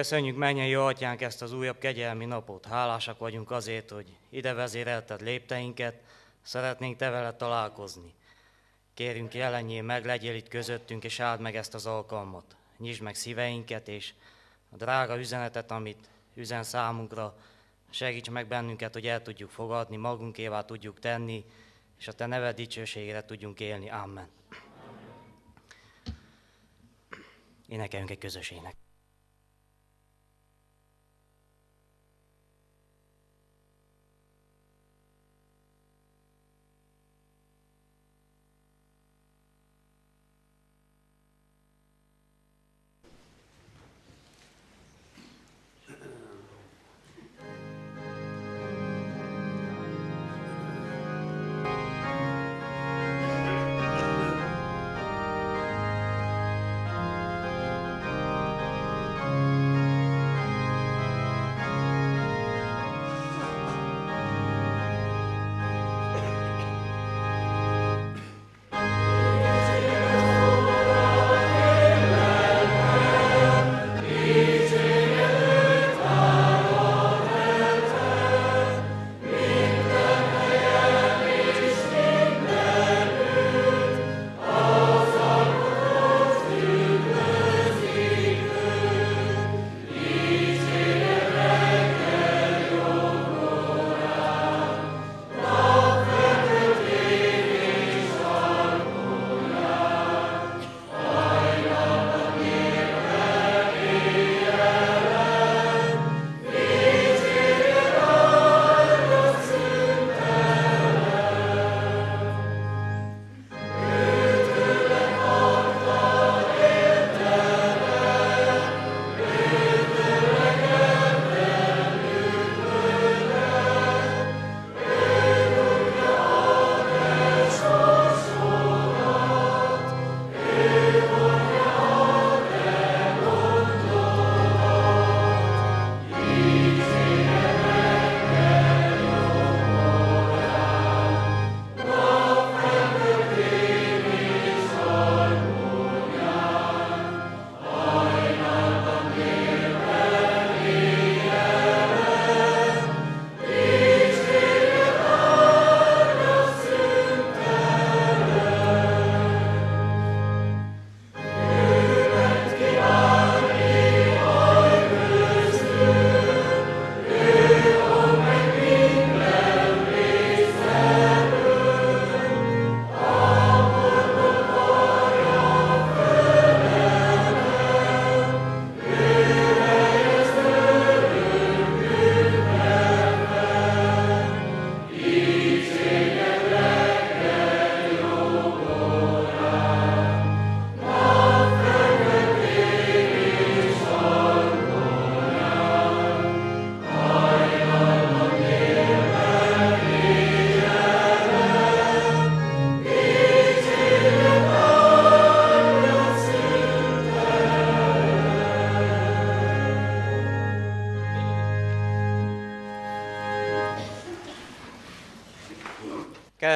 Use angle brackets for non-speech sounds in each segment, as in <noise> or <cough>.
Köszönjük, mennyei atyánk, ezt az újabb kegyelmi napot. Hálásak vagyunk azért, hogy ide vezérelted lépteinket, szeretnénk te veled találkozni. Kérünk, jelenjél meg, legyél itt közöttünk, és áld meg ezt az alkalmat. Nyisd meg szíveinket, és a drága üzenetet, amit üzen számunkra, segíts meg bennünket, hogy el tudjuk fogadni, magunkévá tudjuk tenni, és a Te neved dicsőségére tudjunk élni. Amen. Énekeljünk egy közösének.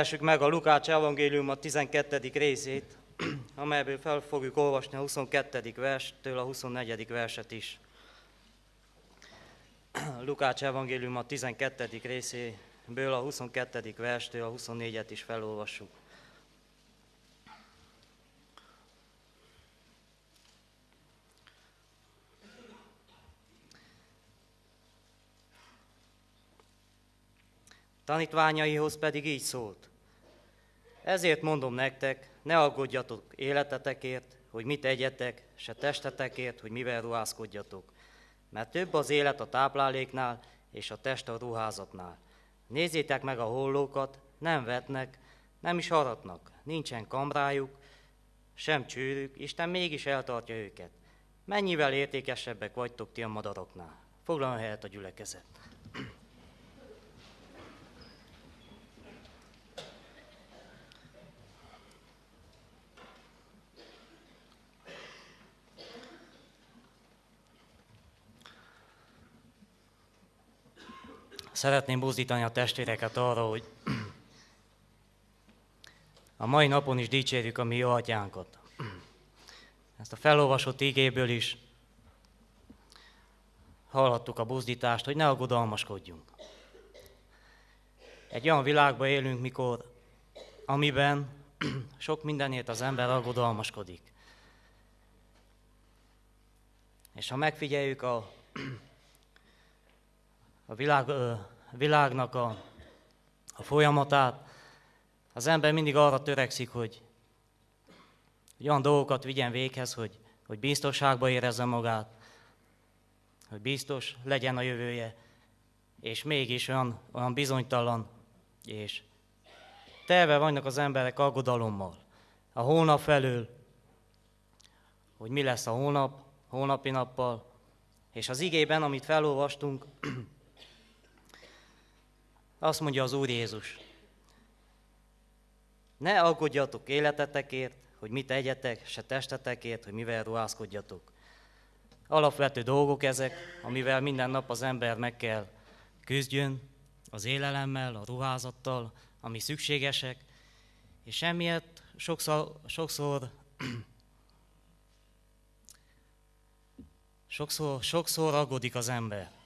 Keressük meg a Lukács evangélium a 12. részét, <clears throat> amelyből fel fogjuk olvasni a 22. verstől a 24. verset is. <clears throat> Lukács evangélium a 12. részéből a 22. verstől a 24-et is felolvassuk. Tanítványaihoz pedig így szólt. Ezért mondom nektek, ne aggódjatok életetekért, hogy mit egyetek, se testetekért, hogy mivel ruházkodjatok. Mert több az élet a tápláléknál, és a test a ruházatnál. Nézzétek meg a hollókat, nem vetnek, nem is aratnak, nincsen kamrájuk, sem csőrük, Isten mégis eltartja őket. Mennyivel értékesebbek vagytok ti a madaroknál? Foglaljon helyet a gyülekezet. Szeretném buzdítani a testvéreket arra, hogy <clears throat> a mai napon is dicsérjük a mi jó atyánkat. Ezt a felolvasott ígéből is hallhattuk a buzdítást, hogy ne aggodalmaskodjunk. Egy olyan világban élünk, mikor, amiben <clears throat> sok mindenért az ember aggodalmaskodik. És ha megfigyeljük a, <clears throat> a világ, világnak a, a folyamatát, az ember mindig arra törekszik, hogy, hogy olyan dolgokat vigyen véghez, hogy, hogy biztonságban érezze magát, hogy biztos legyen a jövője, és mégis olyan, olyan bizonytalan, és telve vannak az emberek aggodalommal. A hónap felől, hogy mi lesz a hónap, hónapi nappal, és az igében, amit felolvastunk, <clears throat> azt mondja az Úr Jézus, ne aggódjatok életetekért, hogy mit egyetek, se testetekért, hogy mivel ruházkodjatok. Alapvető dolgok ezek, amivel minden nap az ember meg kell küzdjön, az élelemmel, a ruházattal, ami szükségesek, és emiatt sokszor, sokszor <clears throat> sokszor, sokszor aggódik az ember.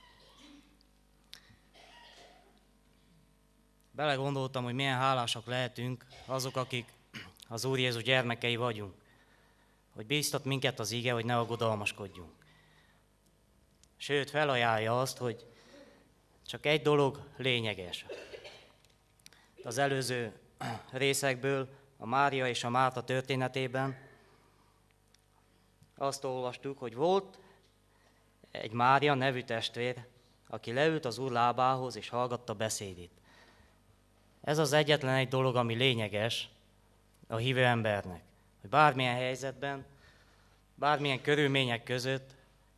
Belegondoltam, hogy milyen hálásak lehetünk azok, akik az Úr Jézus gyermekei vagyunk, hogy bíztat minket az ige, hogy ne aggodalmaskodjunk. Sőt, felajánlja azt, hogy csak egy dolog lényeges. Az előző részekből, a Mária és a Márta történetében azt olvastuk, hogy volt egy Mária nevű testvér, aki leült az úr lábához és hallgatta beszédét. Ez az egyetlen egy dolog, ami lényeges a hívő embernek, hogy bármilyen helyzetben, bármilyen körülmények között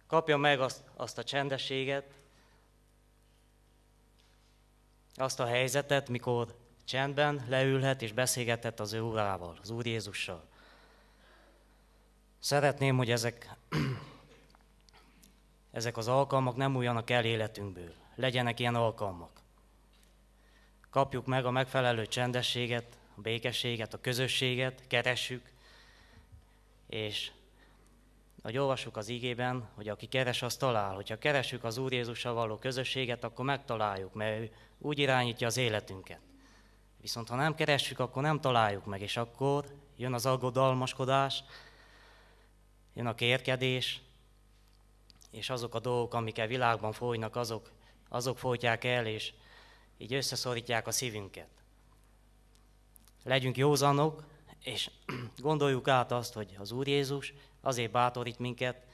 kapja meg azt, azt a csendességet, azt a helyzetet, mikor csendben leülhet és beszélgetett az ő Úrával, az Úr Jézussal. Szeretném, hogy ezek, <clears throat> ezek az alkalmak nem újjanak el életünkből. Legyenek ilyen alkalmak. Kapjuk meg a megfelelő csendességet, a békességet, a közösséget, keressük, és ahogy olvassuk az ígében, hogy aki keres, az talál. Hogyha keresünk az Úr Jézussal való közösséget, akkor megtaláljuk, mert ő úgy irányítja az életünket. Viszont ha nem keressük, akkor nem találjuk meg, és akkor jön az aggodalmaskodás, jön a kérkedés, és azok a dolgok, amik a világban folynak, azok, azok folytják el, és így összeszorítják a szívünket. Legyünk józanok, és <clears throat> gondoljuk át azt, hogy az Úr Jézus azért bátorít minket,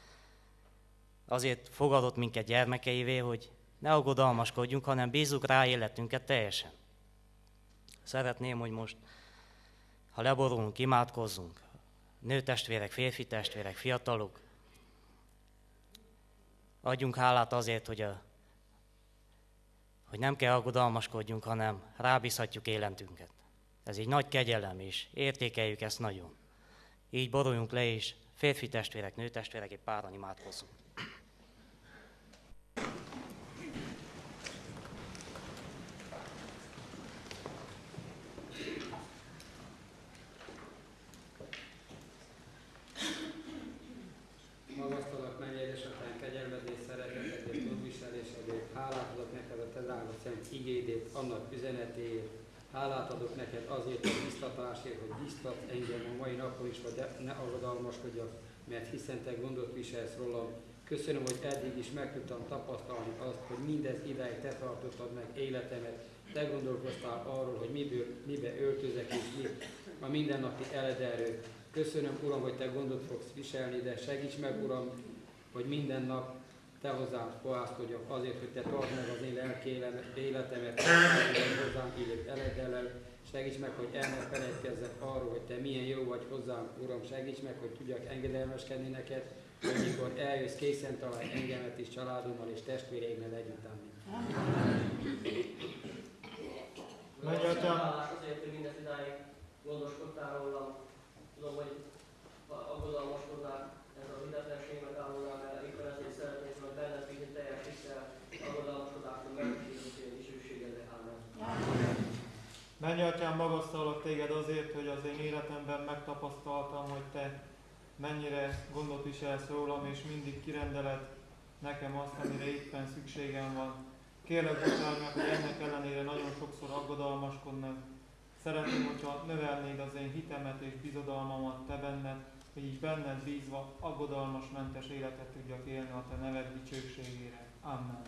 azért fogadott minket gyermekeivé, hogy ne aggodalmaskodjunk, hanem bízzuk rá életünket teljesen. Szeretném, hogy most, ha leborulunk, imádkozzunk, nőtestvérek, férfi testvérek, fiatalok, adjunk hálát azért, hogy, a, hogy nem kell aggodalmaskodjunk, hanem rábízhatjuk életünket. Ez egy nagy kegyelem, és értékeljük ezt nagyon. Így boruljunk le, és férfi testvérek, nőtestvérek, egy páran imádkozzunk. Magasztalak menj, édesapám, kegyelmed és szeretetedért, gondviselésedért, hálát adok neked a te drága szent igédét, annak üzenetéért, hálát adok neked azért a biztatásért, hogy biztat engem a mai napon is, hogy ne aggodalmaskodjak, mert hiszen te gondot viselsz rólam. Köszönöm, hogy eddig is meg tudtam tapasztalni azt, hogy mindez ideig te tartottad meg életemet, te gondolkoztál arról, hogy miből, mibe öltözek és mi a mindennapi eledelő. Köszönöm, Uram, hogy Te gondot fogsz viselni, de segíts meg, Uram, hogy minden nap Te hozzám fohászkodjak azért, hogy Te tartsd meg az én lelki életemet, hozzám illő eledellel. Segíts meg, hogy el ne felejtkezzek arról, hogy Te milyen jó vagy hozzám, Uram. Segíts meg, hogy tudjak engedelmeskedni neked, hogy mikor eljössz, készen találj engemet is, családommal és testvéreimmel együtt. Menj, Atyám! Azért, hogy mindez idáig gondoskodtál rólam. Tudom, hogy aggodalmaskodnák ez az idetlenség megállódnál, mert éppen ezért szeretnék meg benned bízni teljes hittel, aggodalmaskodásról megkísérni én dicsőségedre. Amen. Menj, Atyám, magasztalak téged azért, hogy az én életemben megtapasztaltam, hogy te mennyire gondot viselsz rólam, és mindig kirendeled nekem azt, amire éppen szükségem van. Kérlek, bocsáss meg, hogy ennek ellenére nagyon sokszor aggodalmaskodnak. Szeretném, hogyha növelnéd az én hitemet és bizodalmamat te benned, hogy így benned bízva aggodalmasmentes életet tudjak élni a te neved dicsőségére. Amen.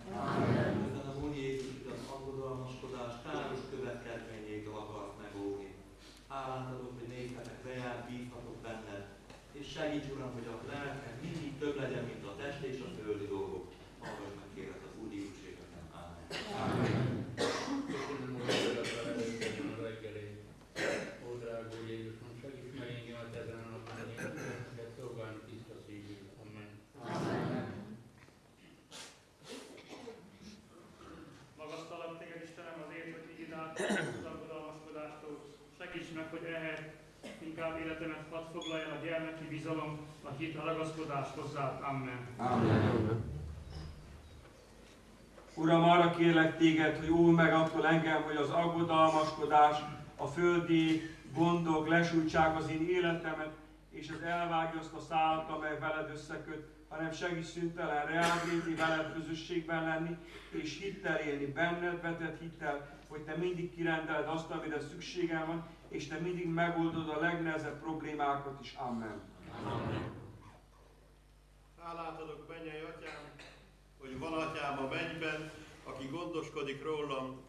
Ezen az Úr Jézus az aggodalmaskodás káros következményétől akarsz megóvni. Hálát adok, hogy nézhetek reál, bízhatok benned, és segíts Uram, hogy a lelkem mindig több legyen, mint a test és a földi dolgok. Hallgass meg kérlek az Úr dicsőségeket. Amen. Köszönöm, hogy szeretettel előttem a reggelét. Ó, drága Úr Jézusom, segíts meg engemet ezen a napon, hogy én szeretnék szolgálni tiszta szívű. Amen. Magasztalak téged, Istenem, azért, hogy így át az aggodalmaskodástól. Segíts meg, hogy ehhez inkább életemet hadd foglalja a gyermeki bizalom, a hit, a ragaszkodás hozzád. Amen. Uram, arra kérlek téged, hogy új meg attól engem, hogy az aggodalmaskodás, a földi gondok lesújtsák az én életemet, és az elvágja azt a szálat, amely veled összeköt, hanem segíts szüntelen reagálni, veled közösségben lenni, és hittel élni, benned vetett hittel, hogy te mindig kirendeled azt, amire szükségem van, és te mindig megoldod a legnehezebb problémákat is. Amen. Hálát adok, mennyei atyám, hogy van atyám a mennyben, aki gondoskodik rólam.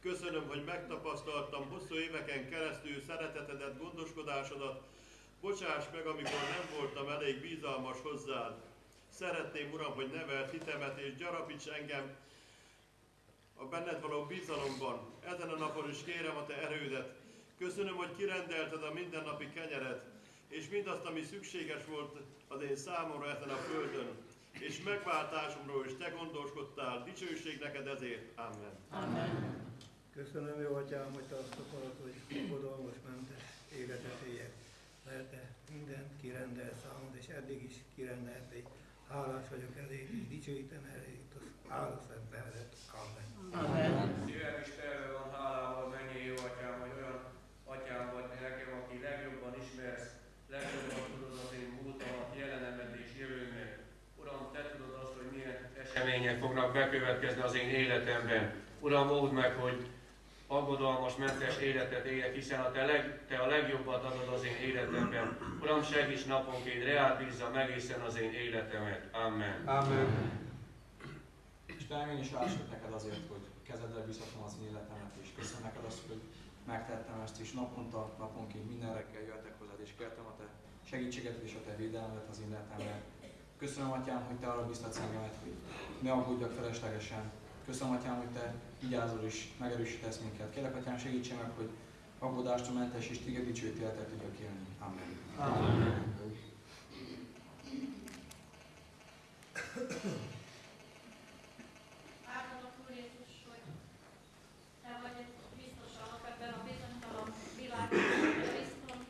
Köszönöm, hogy megtapasztaltam hosszú éveken keresztül szeretetedet, gondoskodásodat. Bocsáss meg, amikor nem voltam elég bizalmas hozzád. Szeretném, Uram, hogy nevelt hitemet és gyarapíts engem a benned való bizalomban. Ezen a napon is kérem a te erődet. Köszönöm, hogy kirendelted a mindennapi kenyeret, és mindazt, ami szükséges volt az én számomra ezen a földön. És megváltásomról is te gondoskodtál, dicsőség neked ezért. Amen. Köszönöm, jó atyám, hogy te azt akarod, hogy fogadalmas mentes életet éljek. Mert te mindent kirendel számod, és eddig is kirendelték. Hálás vagyok ezért, és dicsőítem ezért az áldó szent nevedet. Amen. Szívem is terve van hálával, mennyi jó atyám, hogy olyan atyám vagy nekem, aki legjobban ismersz, legjobban tudod az én múltamat, jelenemet és jövőmet. Uram, te tudod azt, hogy milyen események fognak bekövetkezni az én életemben. Uram, óvd meg, hogy aggodalmas, mentes életet éljek, hiszen a te, leg, te a legjobbat adod az én életemben. Uram, segíts naponként, reád bízzam egészen az én életemet. Amen. Amen. Istenem, én is hálások neked azért, hogy kezedre bízhatom az én életemet, és köszönöm neked azt, hogy megtettem ezt, és naponta, naponként minden reggel jöhetek hozzád, és kértem a te segítséget és a te védelmet az én életemre. Köszönöm, Atyám, hogy te arra biztatsz engemet, hogy ne aggódjak feleslegesen. Köszönöm, Atyám, hogy te vigyázol és megerősítesz minket. Kérlek, Atyám, segítsen meg, hogy aggódástól mentes és téged dicsőt életet tudjak élni. Amen. Amen. Áldalak Úr Jézus, hogy Te vagy biztos alap ebben a bizonytalan világban, hogy bizton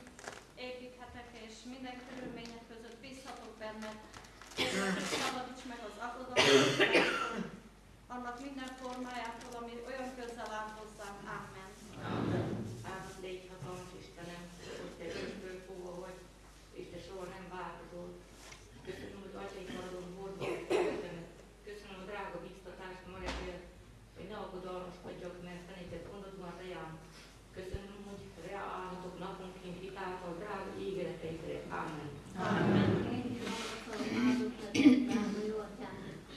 építhetek, és minden körülmények között bízhatok benned. Kérlek, hogy szabadíts meg az aggodalmat, annak minden formájától, ami olyan közel áll hozzánk. Amen. Áldott légy hatalmas Istenem, hogy te örökből fogva vagy, és te soha nem változol. Köszönöm, hogy atyai maradon hordva Köszönöm a drága biztatást ma reggel, hogy ne aggodalmaskodjak, mert te neked gondod van rejám. Köszönöm, hogy reálhatok naponként hitáltal drága ígéreteidre. Amen. Amen. Én is magasztalom, áldott legyek, drága jó atyám,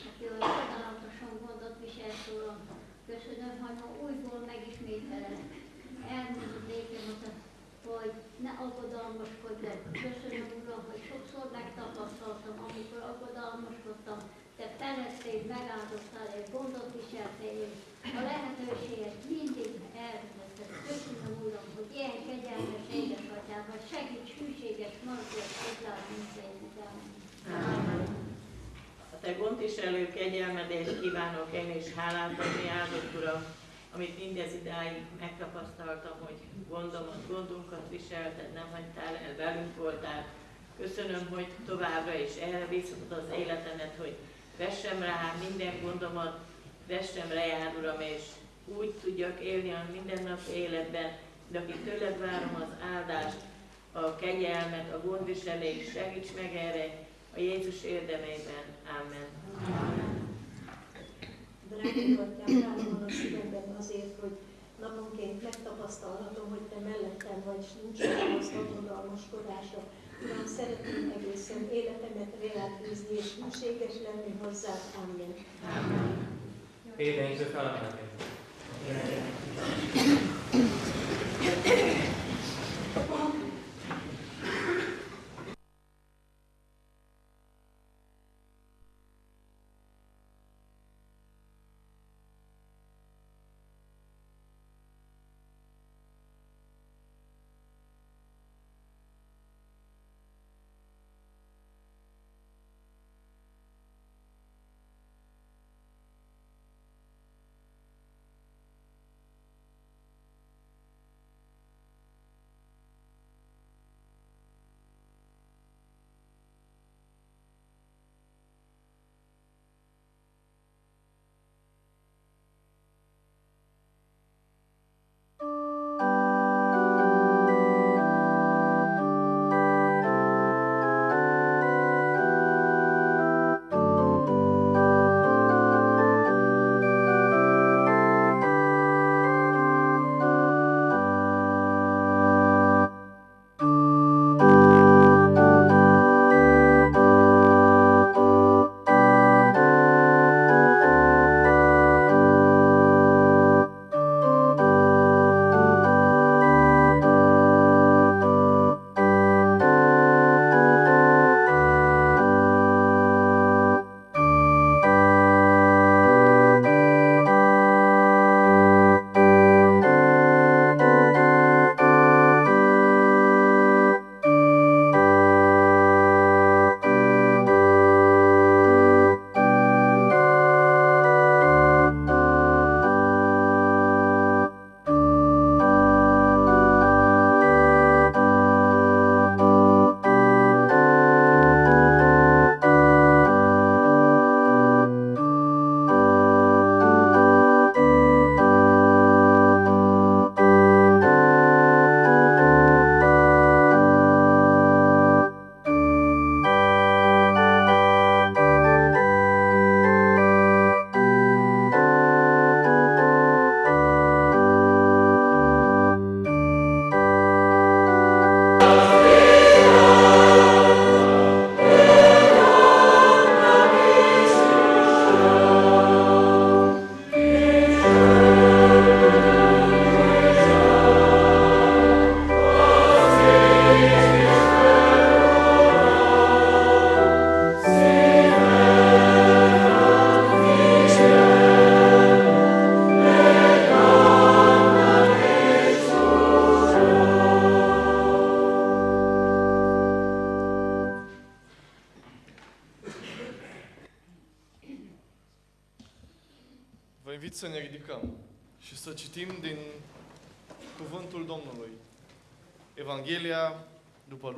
aki olyan csodálatosan gondot viselt rólam. Köszönöm, hogy ma újból megismételed. Elmondod nékem, hogy ne aggodalmaskodj le. Köszönöm, Uram, hogy sokszor megtapasztaltam, amikor aggodalmaskodtam, te felettél, megáldottál és gondot viseltél, a lehetőséget mindig elvezetted. Köszönöm, Uram, hogy ilyen kegyelmes édesatyám, hogy segíts hűséges maradjak hozzád mindegyikben. A te gondviselő kegyelmedést kívánok én is hálát adni, áldott Uram, amit mindez idáig megtapasztaltam, hogy gondomat, gondunkat viselted, nem hagytál el, velünk voltál. Köszönöm, hogy továbbra is erre bízhatod az életemet, hogy vessem rá minden gondomat, vessem rá, Uram, és úgy tudjak élni a mindennapi életben, de aki tőled várom az áldást, a kegyelmet, a gondviselést, segíts meg erre, A Jézus érdemében. Amen. Drága atyám, rám van a szívemben azért, hogy naponként megtapasztalhatom, hogy te mellettem vagy, és nincs olyan az aggodalmaskodása. Uram, szeretném egészen életemet reád bízni, és hűséges lenni hozzá. Amen. Énenkő felemelkedik. Vă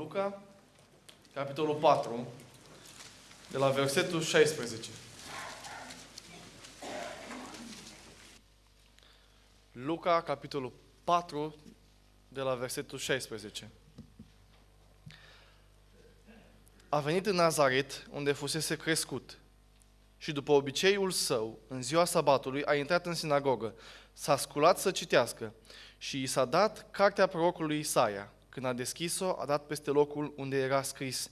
Luca, capitolul 4, de la versetul 16. Luca, capitolul 4, de la versetul 16. A venit în Nazaret, unde fusese crescut, și după obiceiul său, în ziua sabatului, a intrat în sinagogă, s-a sculat să citească și i s-a dat cartea prorocului Isaia. Când a deschis-o, a dat peste locul unde era scris,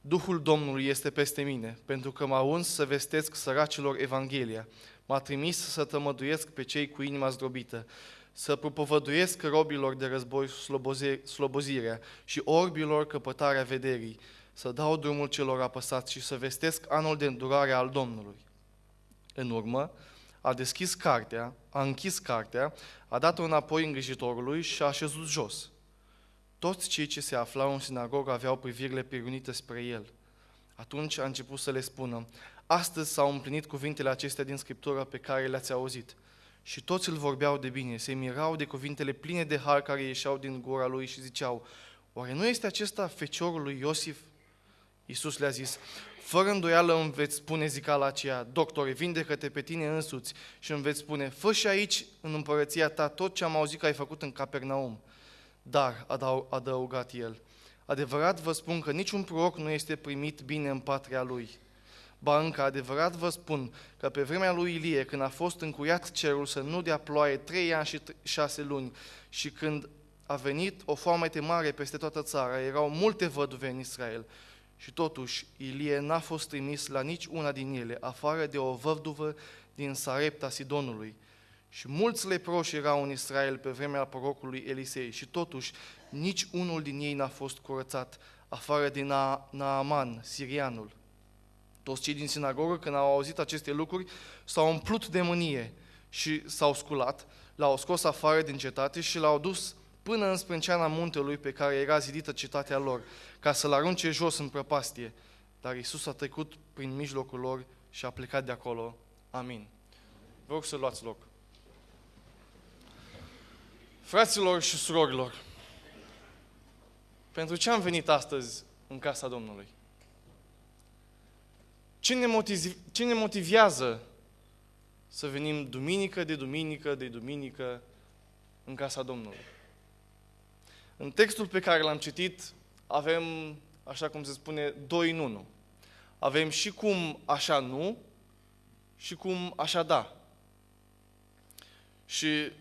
Duhul Domnului este peste mine, pentru că m-a uns să vestesc săracilor Evanghelia. M-a trimis să tămăduiesc pe cei cu inima zdrobită, să propovăduiesc robilor de război sloboze- slobozirea și orbilor căpătarea vederii, să dau drumul celor apăsați și să vestesc anul de îndurare al Domnului. În urmă, a deschis cartea, a închis cartea, a dat-o înapoi îngrijitorului și a așezut jos. Toți cei ce se aflau în sinagogă aveau privirile pirunite spre el. Atunci a început să le spună, astăzi s-au împlinit cuvintele acestea din Scriptură pe care le-ați auzit. Și toți îl vorbeau de bine, se mirau de cuvintele pline de har care ieșeau din gura lui și ziceau, oare nu este acesta feciorul lui Iosif? Iisus le-a zis, fără îndoială îmi veți spune zicala aceea, doctore, vindecă-te pe tine însuți și îmi veți spune, fă și aici, în împărăția ta, tot ce am auzit că ai făcut în Capernaum. Dar, a adăugat el, Adevărat vă spun că niciun proroc nu este primit bine în patria lui. Ba încă adevărat vă spun că pe vremea lui Ilie, când a fost încuiat cerul să nu dea ploaie trei ani și șase luni și când a venit o foamete mare peste toată țara, erau multe văduve în Israel. Și totuși, Ilie n-a fost trimis la nici una din ele, afară de o văduvă din Sarepta Sidonului. Și mulți leproși erau în Israel pe vremea prorocului Elisei și totuși nici unul din ei n-a fost curățat, afară de Na- Naaman, sirianul. Toți cei din sinagogă, când au auzit aceste lucruri, s-au umplut de mânie și s-au sculat, l-au scos afară din cetate și l-au dus până în sprânceana muntelui pe care era zidită cetatea lor, ca să-l arunce jos în prăpastie. Dar Isus a trecut prin mijlocul lor și a plecat de acolo. Amin. Vă rog să luați loc. Fraților și surorilor, pentru ce am venit astăzi în casa Domnului? Ce ne, motiv, ce ne motivează să venim duminică de duminică de duminică în casa Domnului? În textul pe care l-am citit avem, așa cum se spune, doi în unu. Avem și cum așa nu și cum așa da. Și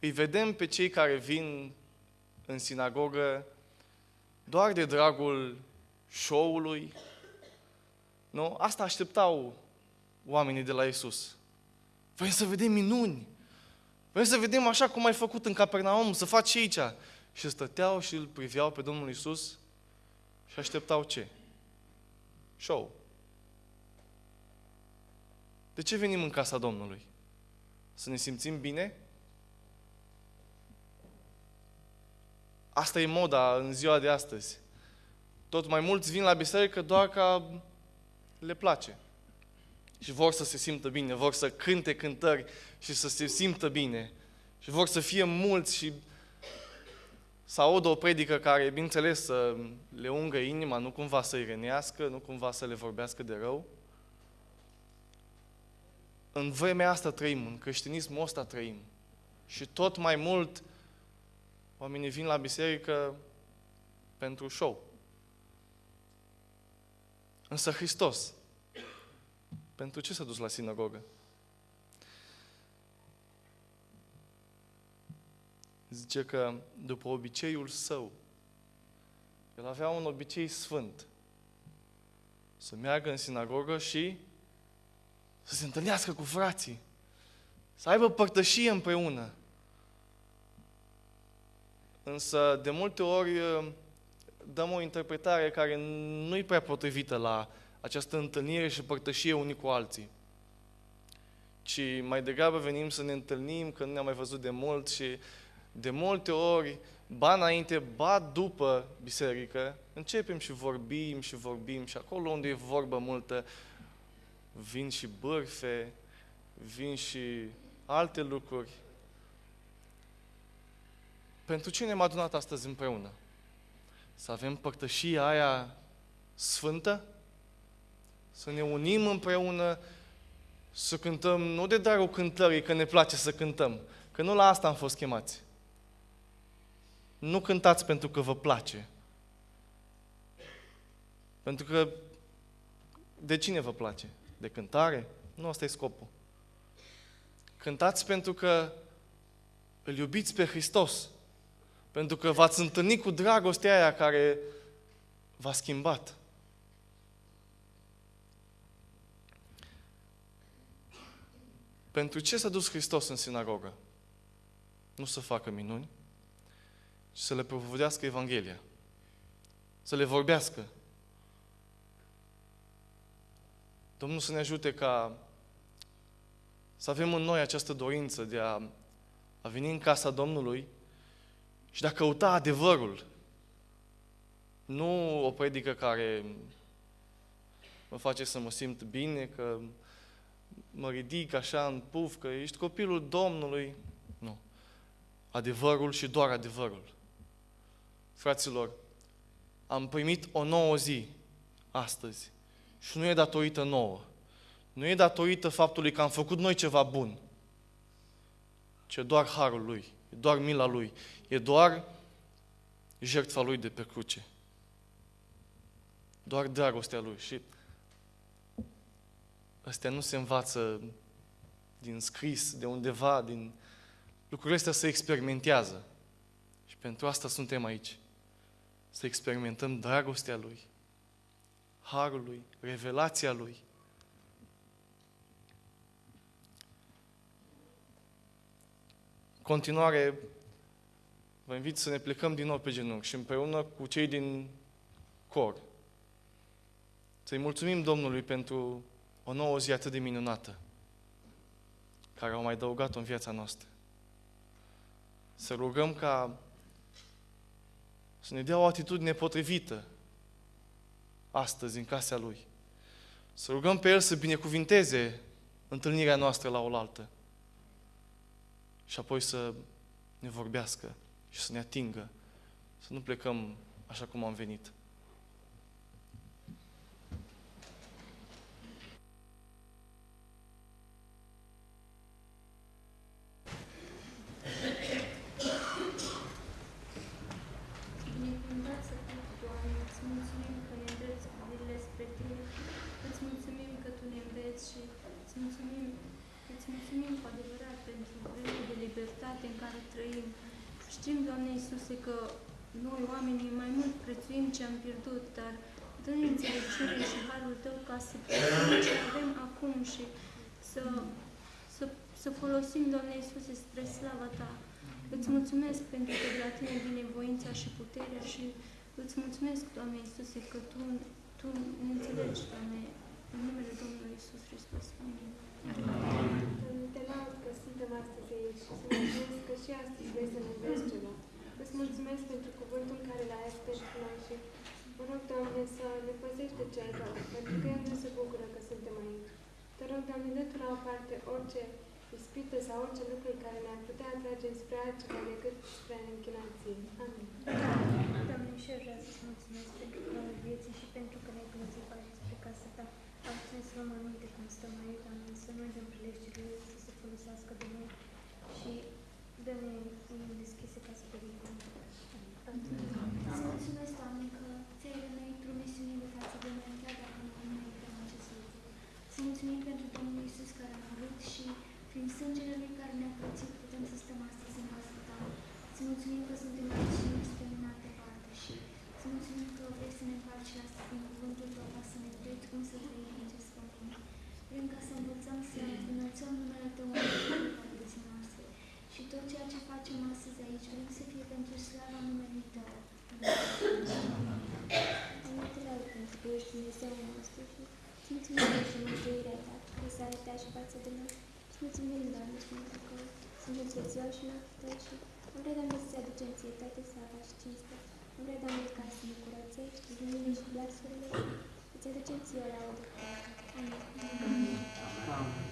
îi vedem pe cei care vin în sinagogă doar de dragul show-ului. Nu? Asta așteptau oamenii de la Isus. Vrem să vedem minuni. Vrem să vedem așa cum ai făcut în Capernaum, să faci și aici. Și stăteau și îl priveau pe Domnul Isus și așteptau ce? Show. De ce venim în casa Domnului? Să ne simțim bine? Asta e moda în ziua de astăzi. Tot mai mulți vin la biserică doar ca le place. Și vor să se simtă bine, vor să cânte cântări și să se simtă bine. Și vor să fie mulți și să audă o predică care, bineînțeles, să le ungă inima, nu cumva să-i rănească, nu cumva să le vorbească de rău. În vremea asta trăim, în creștinismul ăsta trăim. Și tot mai mult oamenii vin la biserică pentru show. Însă Hristos, pentru ce s-a dus la sinagogă? Zice că după obiceiul său, el avea un obicei sfânt. Să meargă în sinagogă și să se întâlnească cu frații. Să aibă părtășie împreună. Însă, de multe ori, dăm o interpretare care nu e prea potrivită la această întâlnire și părtășie unii cu alții. Ci mai degrabă venim să ne întâlnim, că nu ne-am mai văzut de mult și de multe ori, ba înainte, ba după biserică, începem și vorbim și vorbim și acolo unde e vorbă multă, vin și bârfe, vin și alte lucruri. Pentru ce ne-am adunat astăzi împreună? Să avem părtășia aia sfântă? Să ne unim împreună, să cântăm, nu de darul cântării, că ne place să cântăm, că nu la asta am fost chemați. Nu cântați pentru că vă place. Pentru că de cine vă place? De cântare? Nu asta e scopul. Cântați pentru că îl iubiți pe Hristos. Pentru că v-ați întâlnit cu dragostea aia care v-a schimbat. Pentru ce s-a dus Hristos în sinagogă? Nu să facă minuni, ci să le propovădească Evanghelia. Să le vorbească. Domnul să ne ajute ca să avem în noi această dorință de a, a veni în casa Domnului și de a căuta adevărul. Nu o predică care mă face să mă simt bine, că mă ridic așa în puf, că ești copilul Domnului. Nu. Adevărul și doar adevărul. Fraților, am primit o nouă zi astăzi. Și nu e datorită nouă. Nu e datorită faptului că am făcut noi ceva bun. Ci doar harul lui, e doar mila lui, e doar jertfa Lui de pe cruce. Doar dragostea Lui. Și astea nu se învață din scris, de undeva, din lucrurile astea se experimentează. Și pentru asta suntem aici. Să experimentăm dragostea Lui, harul Lui, revelația Lui. Continuare, vă invit să ne plecăm din nou pe genunchi și împreună cu cei din cor să-i mulțumim Domnului pentru o nouă zi atât de minunată care au mai adăugat-o în viața noastră. Să rugăm ca să ne dea o atitudine potrivită astăzi în casa Lui. Să rugăm pe El să binecuvinteze întâlnirea noastră la oaltă și apoi să ne vorbească și să ne atingă, să nu plecăm așa cum am venit. Binecuvântat să fii, Doamne, îți mulțumim că ne îndrepți privirile spre Tine, îți mulțumim că Tu ne înveți și îți mulțumim, îți mulțumim cu adevărat pentru vremea de libertate în care trăim. Știm, Doamne Iisuse, că noi, oamenii, mai mult prețuim ce am pierdut, dar dă-ne înțelepciune și harul Tău ca să prețuim ce avem acum și să, să, să folosim, Doamne Iisuse, spre slava Ta. Îți mulțumesc pentru că de la Tine vine voința și puterea și îți mulțumesc, Doamne Iisuse, că Tu, tu ne înțelegi, Doamne, în numele Domnului Iisus Hristos. Amin. Te laud că suntem astăzi aici și să mulțumesc că și astăzi vrei să ne înveți ceva. Îți mulțumesc pentru cuvântul care l-ai ales pentru noi și mă rog, Doamne, să ne păzești de cel rău, pentru că El nu se bucură că suntem aici. Te rog, Doamne, dă Tu la o parte orice ispită sau orice lucru care ne-ar putea atrage spre altceva decât spre închinație. Amin. Doamne, și eu vreau să-ți mulțumesc pentru darul vieții și pentru că ne-ai plătit pași spre casa Ta. Am să luăm aminte cum stăm aici, Doamne, să nu dăm prilejurile să se folosească de noi și dă-ne inimi deschise ca să vedem. Îți mulțumesc, Doamne, că ți-ai revenit promisiunile față de noi, chiar dacă nu ne uităm acest lucru. Să mulțumim pentru Domnul Iisus care a murit și prin sângele Lui care ne-a plătit putem să stăm astăzi în casa Ta. Să mulțumim că suntem aici și nu suntem în altă parte și să mulțumim că vrei să ne faci astăzi din cuvântul Tău ca să ne înveți cum să trăim în acest pământ. Vrem ca să învățăm să înălțăm numele Tău în toate vieții noastre. Și tot ceea ce facem astăzi aici, vrem să fie pentru slava numelui Tău. Doamne, te laud pentru că ești Dumnezeul nostru și îți mulțumim pentru mântuirea Ta, care s-a arătat și față de noi. Îți mulțumim, Doamne, și pentru că suntem prețioși în ochii Tăi și am vrea, Doamne, să-ți aducem ție toate slava și cinstea. Am vrea, Doamne, ca să ne curățești inimile și glasurile și îți aducem ție o laudă. Amin. Te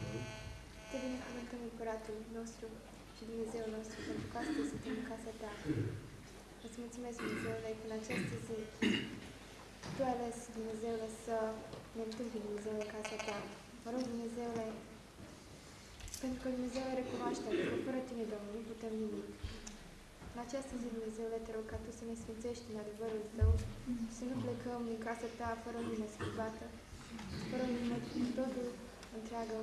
binecuvântăm curatul nostru și Dumnezeul nostru pentru că astăzi suntem în casa Ta. Îți mulțumesc, Dumnezeule, că în această zi Tu ai ales, Dumnezeule, să ne întâmpini, Dumnezeule, în casa Ta. Mă rog, Dumnezeule, pentru că Dumnezeu recunoaște că fără Tine, Domnul, nu putem nimic. În această zi, Dumnezeule, te rog ca Tu să ne sfințești în adevărul Tău, să nu plecăm din casa Ta fără o lume schimbată, fără o lume totul întreagă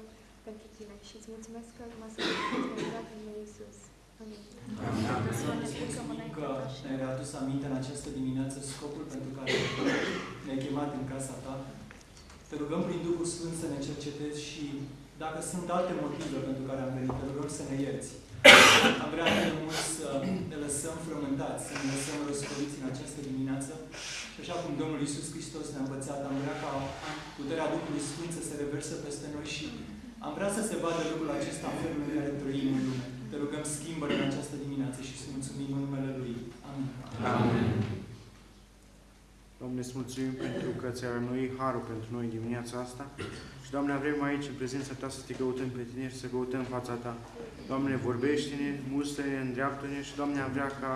pentru Tine. Și îți mulțumesc că m-a sfârșit în numele Iisus. Amin. că ne-ai readus aminte în această dimineață scopul pentru care ne-ai chemat în casa ta. Te rugăm prin Duhul Sfânt să ne cercetezi și dacă sunt alte motive pentru care am venit, te rugăm să ne ierți. Am vrea de mult să ne lăsăm frământați, să ne lăsăm răscoliți în această dimineață. Și așa cum Domnul Iisus Hristos ne-a învățat, am vrea ca puterea Duhului Sfânt să se reverse peste noi și am vrea să se vadă lucrul acesta în felul în care trăim în lume. Te rugăm schimbă în această dimineață și să mulțumim în numele Lui. Amin. Amin. Doamne, îți mulțumim pentru că ți-ai rănuit harul pentru noi dimineața asta. Și, Doamne, vrem aici, în prezența Ta, să te căutăm pe Tine și să căutăm fața Ta. Doamne, vorbește-ne, mustră-ne, îndreaptă-ne și, Doamne, am vrea ca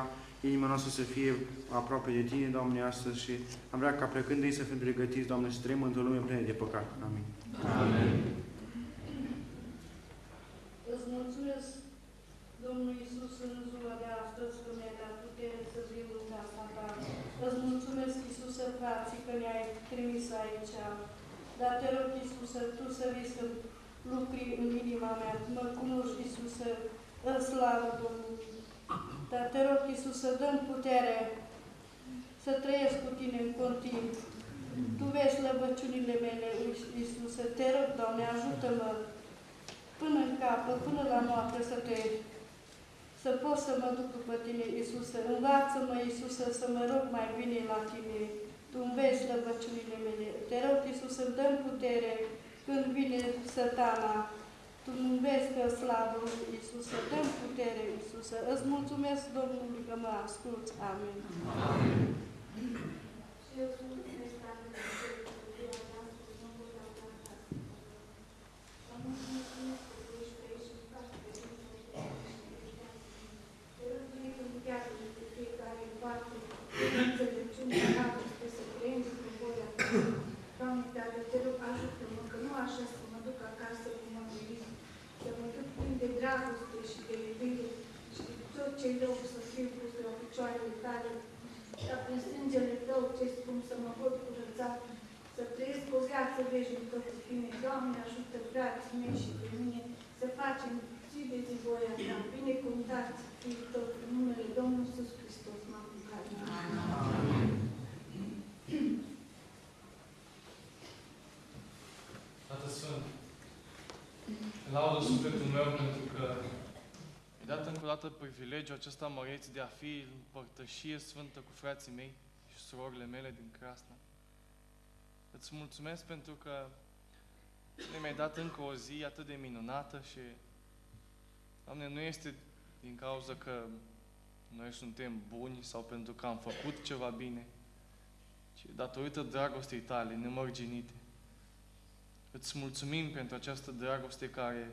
inima noastră să fie aproape de Tine, Doamne, astăzi și am vrea ca plecând de aici să fim pregătiți, Doamne, să trăim într-o lume plină de păcat. Amin. Amin. Îți mulțumesc, Domnul Iisus, în ziua de astăzi, că mi-ai dat putere să vin în casa ta Îți mulțumesc, Iisuse, frații, că ne-ai trimis aici. Dar te rog, Iisuse, Tu să vii să lucri în inima mea. Mă cunoști, Iisuse, în slavă Domnului. Dar te rog, Iisuse, dăm putere să trăiesc cu Tine în continuu. Tu vezi slăbăciunile mele, Iisuse. Te rog, Doamne, ajută-mă până în capă, până la noapte să te să pot să mă duc după Tine, Iisuse. Învață-mă, Iisuse, să mă rog mai bine la Tine. Tu înveți slăbăciunile mele. Te rog, Iisuse, îmi dăm putere când vine sătana. Tu îmi înveți că slavă, Iisuse, dăm putere, Iisuse. Îți mulțumesc, Domnului, că mă asculți. Amin. Amin. Și eu sunt Doamne, Tată, te rog, ajută-mă, că nu așa să mă duc acasă cu mă să mă duc plin de dragoste și de iubire și tot ce rău să fiu pus la picioarele tale, dar prin sângele tău ce spun să mă pot curăța, să trăiesc o viață veșnică cu tine. Doamne, ajută frații mei și pe mine să facem zi de zi voia ta. Binecuvântați fii tot în numele Domnului Iisus Hristos, m-am rugat. Amin. Tată Sfânt, laudă sufletul meu pentru că mi-a dat încă o dată privilegiul acesta măreț de a fi în părtășie sfântă cu frații mei și surorile mele din Crasna. Îți mulțumesc pentru că ne mi-ai dat încă o zi atât de minunată și, Doamne, nu este din cauza că noi suntem buni sau pentru că am făcut ceva bine, ci datorită dragostei tale nemărginite. Îți mulțumim pentru această dragoste care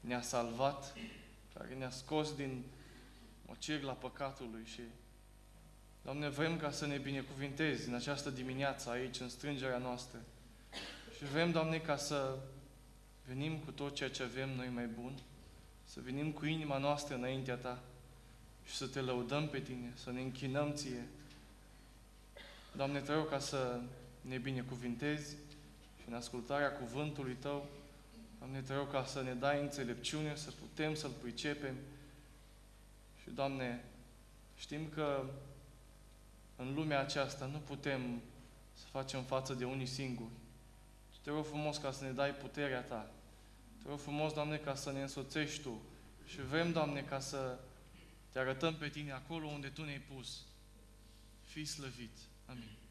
ne-a salvat, care ne-a scos din la păcatului și Doamne, vrem ca să ne binecuvintezi în această dimineață aici, în strângerea noastră. Și vrem, Doamne, ca să venim cu tot ceea ce avem noi mai bun, să venim cu inima noastră înaintea Ta și să Te lăudăm pe Tine, să ne închinăm Ție. Doamne, te rog ca să ne binecuvintezi și în ascultarea cuvântului Tău, Doamne, te rog ca să ne dai înțelepciune, să putem să-L pricepem. Și, Doamne, știm că în lumea aceasta nu putem să facem față de unii singuri. Și te rog frumos ca să ne dai puterea Ta. Te rog frumos, Doamne, ca să ne însoțești Tu. Și vrem, Doamne, ca să te arătăm pe Tine acolo unde Tu ne-ai pus. Fii slăvit. Amin.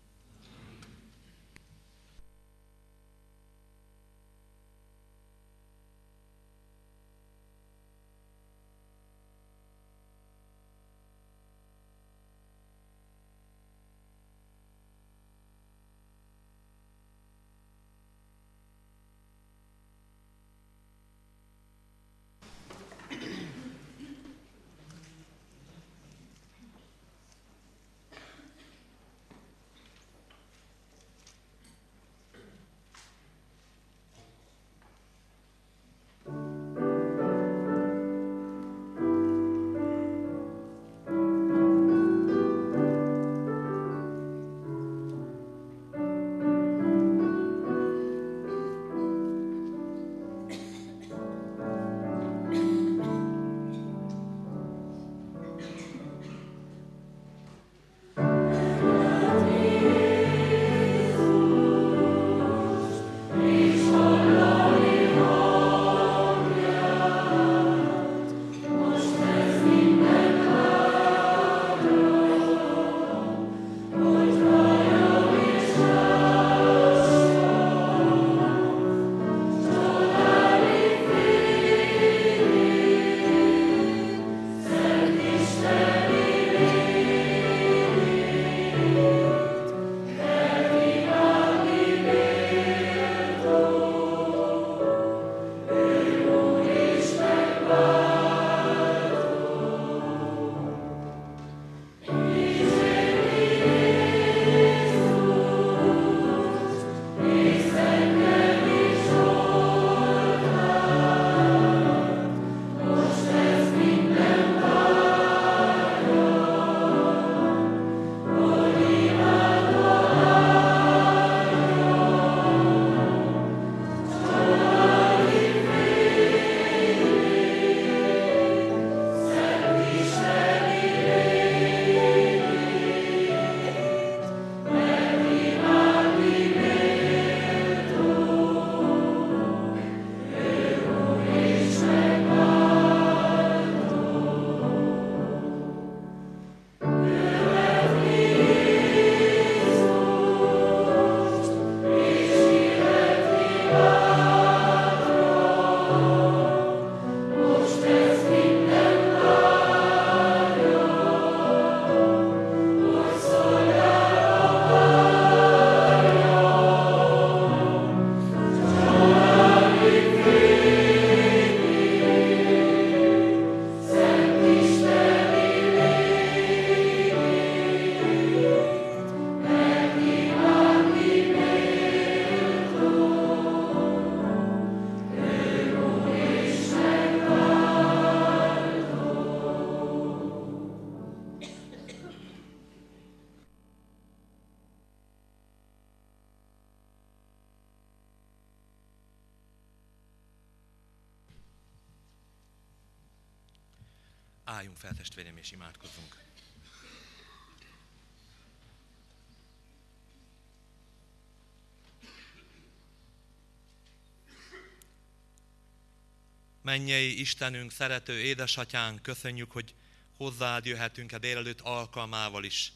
Mennyei Istenünk, szerető édesatyánk, köszönjük, hogy hozzád jöhetünk a délelőtt alkalmával is.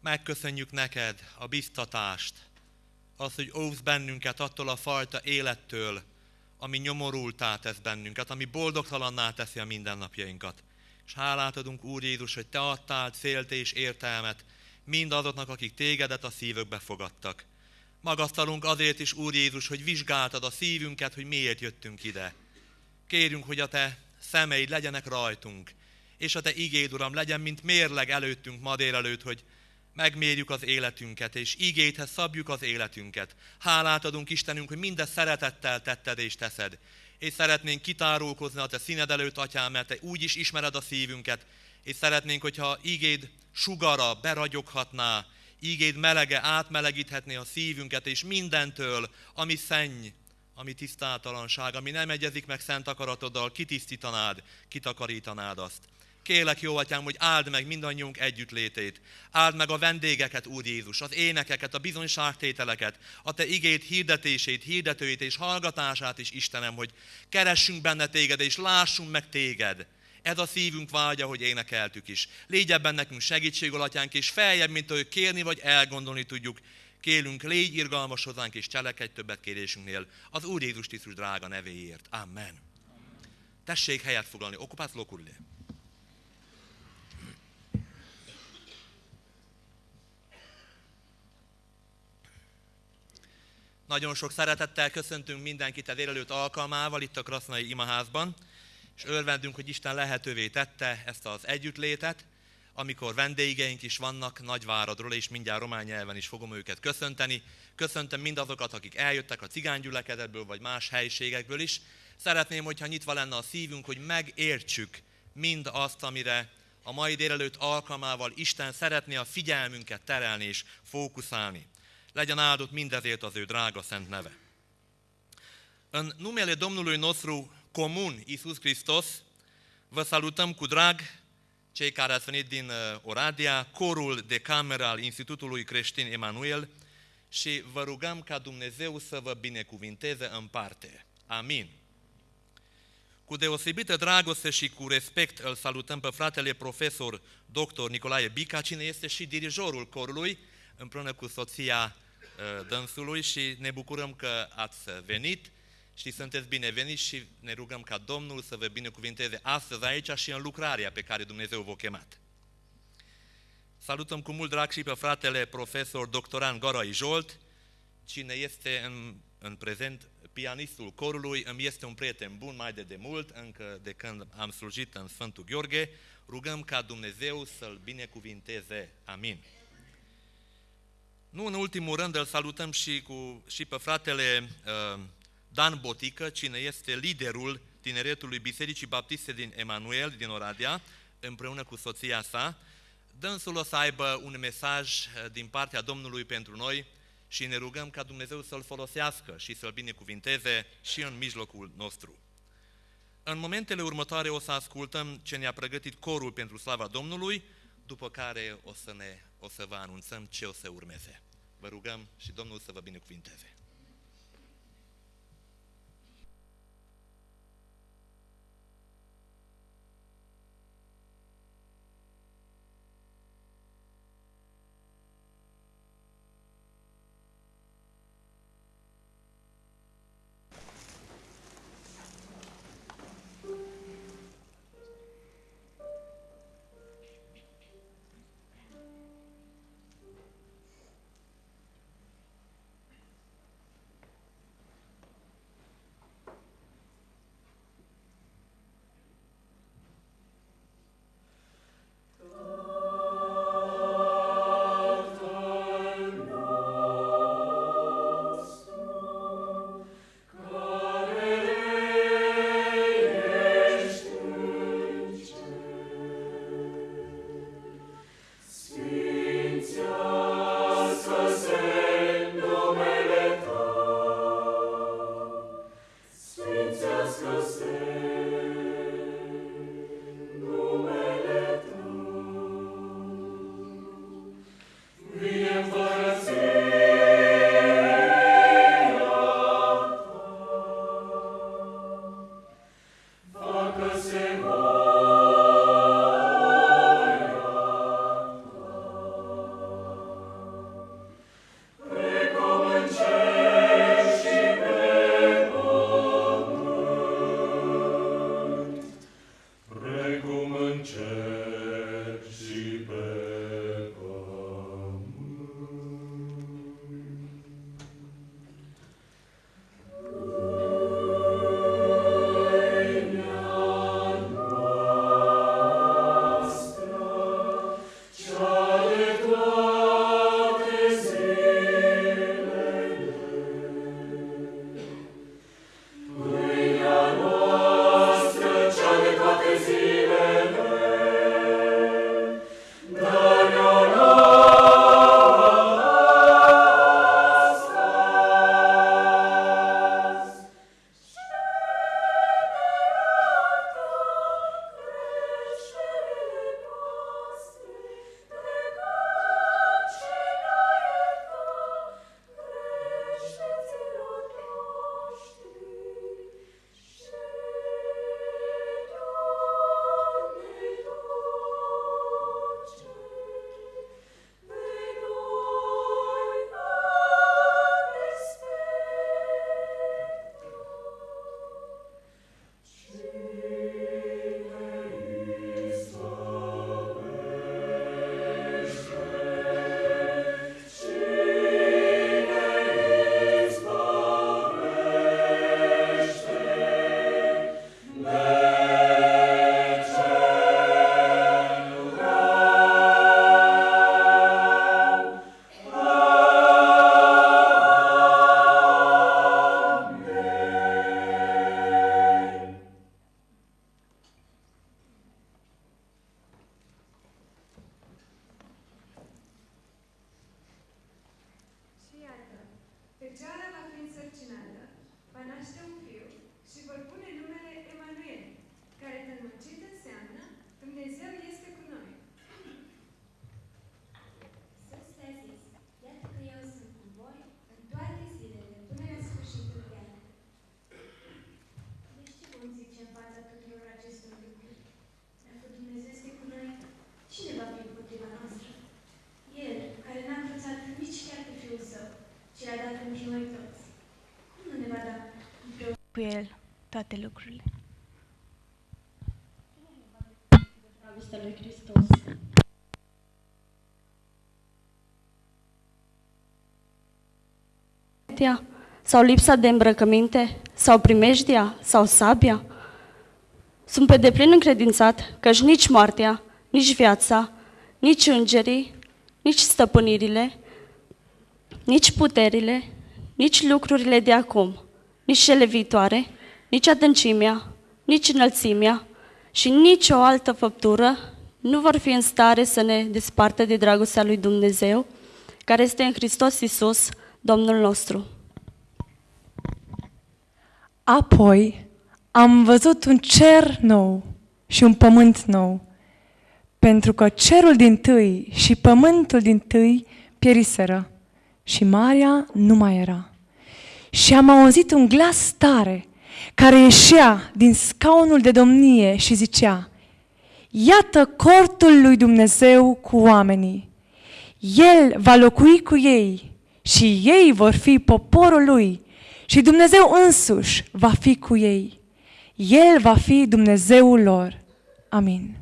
Megköszönjük neked a biztatást, az, hogy óvsz bennünket attól a fajta élettől, ami nyomorultá tesz bennünket, ami boldogtalanná teszi a mindennapjainkat. És hálát adunk, Úr Jézus, hogy Te adtál célt és értelmet mindazoknak, akik Tégedet a szívükbe fogadtak. Magasztalunk azért is, Úr Jézus, hogy vizsgáltad a szívünket, hogy miért jöttünk ide. Kérünk, hogy a Te szemeid legyenek rajtunk, és a Te igéd, Uram, legyen, mint mérleg előttünk ma délelőtt, hogy megmérjük az életünket, és igéthez szabjuk az életünket. Hálát adunk Istenünk, hogy mindezt szeretettel tetted és teszed. És szeretnénk kitárulkozni a Te színed előtt, Atyám, mert Te úgy is ismered a szívünket, és szeretnénk, hogyha igéd sugara beragyoghatná, ígéd melege átmelegíthetné a szívünket, és mindentől, ami szenny, ami tisztátalanság, ami nem egyezik meg szent akaratoddal, kitisztítanád, kitakarítanád azt. Kélek, jó atyám, hogy áld meg mindannyiunk együttlétét. Áld meg a vendégeket, Úr Jézus, az énekeket, a bizonyságtételeket, a Te igét hirdetését, hirdetőit és hallgatását is, Istenem, hogy keressünk benne Téged, és lássunk meg Téged. Ez a szívünk vágya, hogy énekeltük is. Légy ebben nekünk segítség, atyánk, és feljebb, mint ahogy kérni vagy elgondolni tudjuk. Kérünk, légy irgalmas hozzánk, és cselekedj többet kérésünknél. Az Úr Jézus Krisztus drága nevéért. Amen. Tessék helyet foglalni. Okupász lokurli. Nagyon sok szeretettel köszöntünk mindenkit a délelőtt alkalmával itt a Krasznai Imaházban, és örvendünk, hogy Isten lehetővé tette ezt az együttlétet, amikor vendégeink is vannak Nagyváradról, és mindjárt román nyelven is fogom őket köszönteni. Köszöntöm mindazokat, akik eljöttek a cigánygyülekezetből, vagy más helyiségekből is. Szeretném, hogyha nyitva lenne a szívünk, hogy megértsük mind azt, amire a mai délelőtt alkalmával Isten szeretné a figyelmünket terelni és fókuszálni. Legyen áldott mindezért az ő drága szent neve. În numele Domnului nostru comun, Iisus Hristos, vă salutăm cu drag cei care ați venit din Oradea, corul de cameră al Institutului Creștin Emanuel și vă rugăm ca Dumnezeu să vă binecuvinteze în parte. Amin. Cu deosebită dragoste și cu respect îl salutăm pe fratele profesor dr. Nicolae Bica, cine este și dirijorul corului, împreună cu soția dânsului și ne bucurăm că ați venit și sunteți bineveniți și ne rugăm ca Domnul să vă binecuvinteze astăzi aici și în lucrarea pe care Dumnezeu v-a chemat. Salutăm cu mult drag și pe fratele profesor doctorant Garai Jolt, cine este în, în prezent pianistul corului, îmi este un prieten bun mai de demult, încă de când am slujit în Sfântul Gheorghe, rugăm ca Dumnezeu să-l binecuvinteze. Amin. Nu în ultimul rând îl salutăm și, cu, și pe fratele uh, Dan Botică, cine este liderul tineretului Bisericii Baptiste din Emanuel, din Oradea, împreună cu soția sa. Dânsul o să aibă un mesaj uh, din partea Domnului pentru noi și ne rugăm ca Dumnezeu să-l folosească și să-l binecuvinteze și în mijlocul nostru. În momentele următoare o să ascultăm ce ne-a pregătit corul pentru slava Domnului, după care o să, ne, o să vă anunțăm ce o să urmeze. Vă rugăm și Domnul să vă binecuvinteze. Cu El toate lucrurile. Dragostea lui Hristos. sau lipsa de îmbrăcăminte, sau primejdia, sau sabia? Sunt pe deplin încredințat că nici moartea, nici viața, nici îngerii, nici stăpânirile, nici puterile, nici lucrurile de acum, nici cele viitoare, nici adâncimea, nici înălțimea și nici o altă făptură nu vor fi în stare să ne despartă de dragostea lui Dumnezeu, care este în Hristos Isus, Domnul nostru. Apoi am văzut un cer nou și un pământ nou, pentru că cerul din tâi și pământul din tâi pieriseră și marea nu mai era. Și am auzit un glas tare care ieșea din scaunul de domnie și zicea, Iată cortul lui Dumnezeu cu oamenii. El va locui cu ei și ei vor fi poporul lui și Dumnezeu însuși va fi cu ei. El va fi Dumnezeul lor. Amin.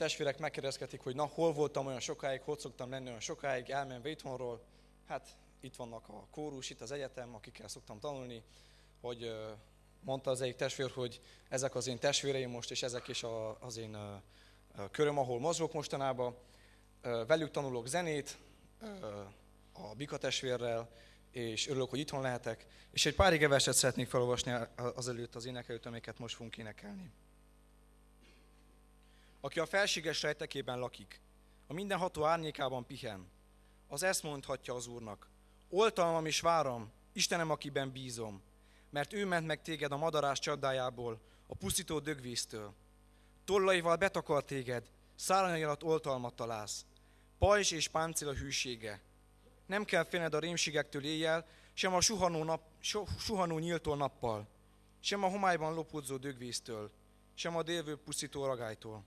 Testvérek megkérdezgetik, hogy na, hol voltam olyan sokáig, hogy szoktam lenni olyan sokáig, elmenve itthonról. Hát itt vannak a kórus, itt az egyetem, akikkel szoktam tanulni, hogy mondta az egyik testvér, hogy ezek az én testvéreim most, és ezek is az én köröm, ahol mozgok mostanában. Velük tanulok zenét, a Bika testvérrel, és örülök, hogy itthon lehetek. És egy pár verset szeretnék felolvasni azelőtt az énekelőt, amiket most fogunk énekelni. Aki a felséges rejtekében lakik, a mindenható árnyékában pihen, az ezt mondhatja az Úrnak. Oltalmam és váram, Istenem, akiben bízom, mert ő ment meg téged a madarás csadájából, a pusztító dögvíztől. Tollaival betakar téged, szárnyai alatt oltalmat találsz. Pajzs és páncél a hűsége. Nem kell félned a rémségektől éjjel, sem a suhanó, nap, suhanó nyíltól nappal, sem a homályban lopódzó dögvíztől, sem a délvő pusztító ragálytól.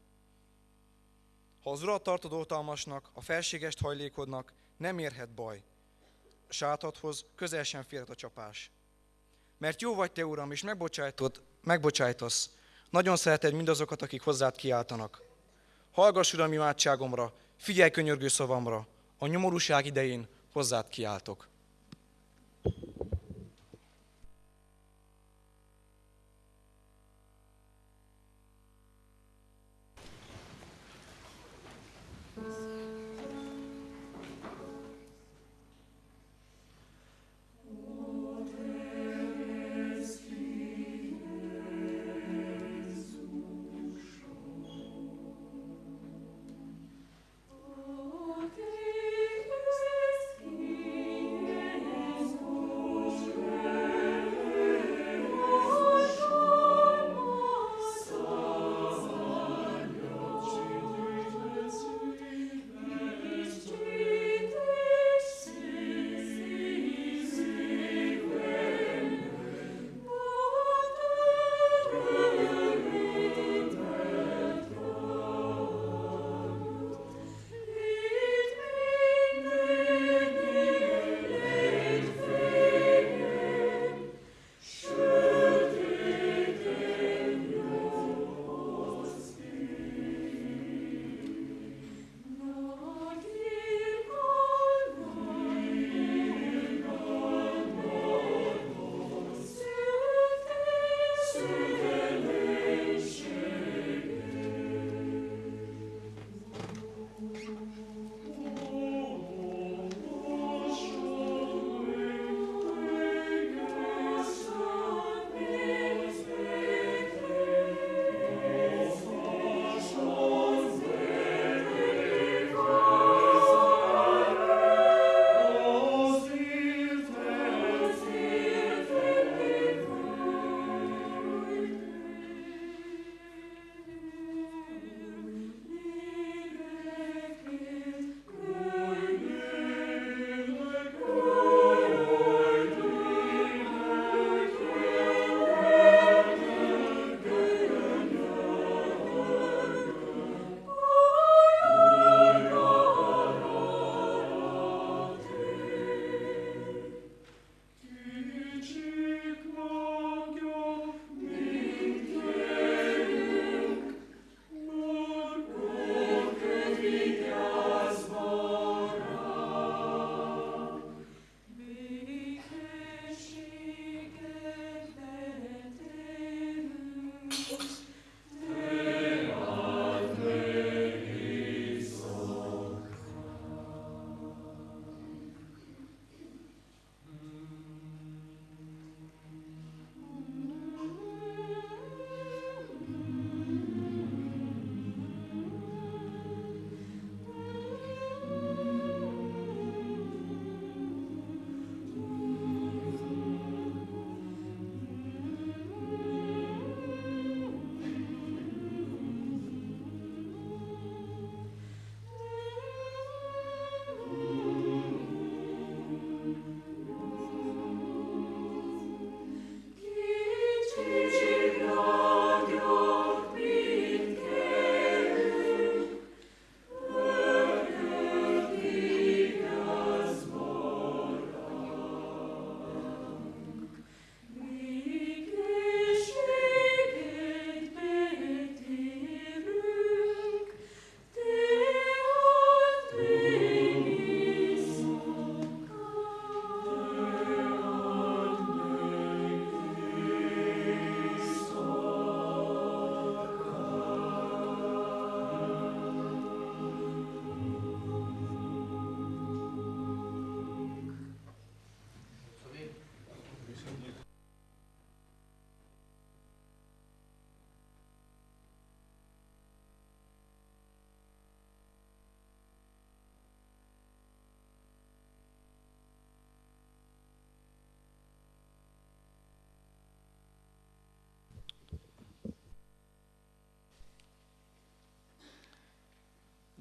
Ha az urat tartod oltalmasnak, a felségest hajlékodnak, nem érhet baj. A sátadhoz közel sem férhet a csapás. Mert jó vagy te, Uram, és megbocsájtod, megbocsájtasz. Nagyon szereted mindazokat, akik hozzád kiáltanak. Hallgass, Uram, imádságomra, figyelj könyörgő szavamra. A nyomorúság idején hozzád kiáltok.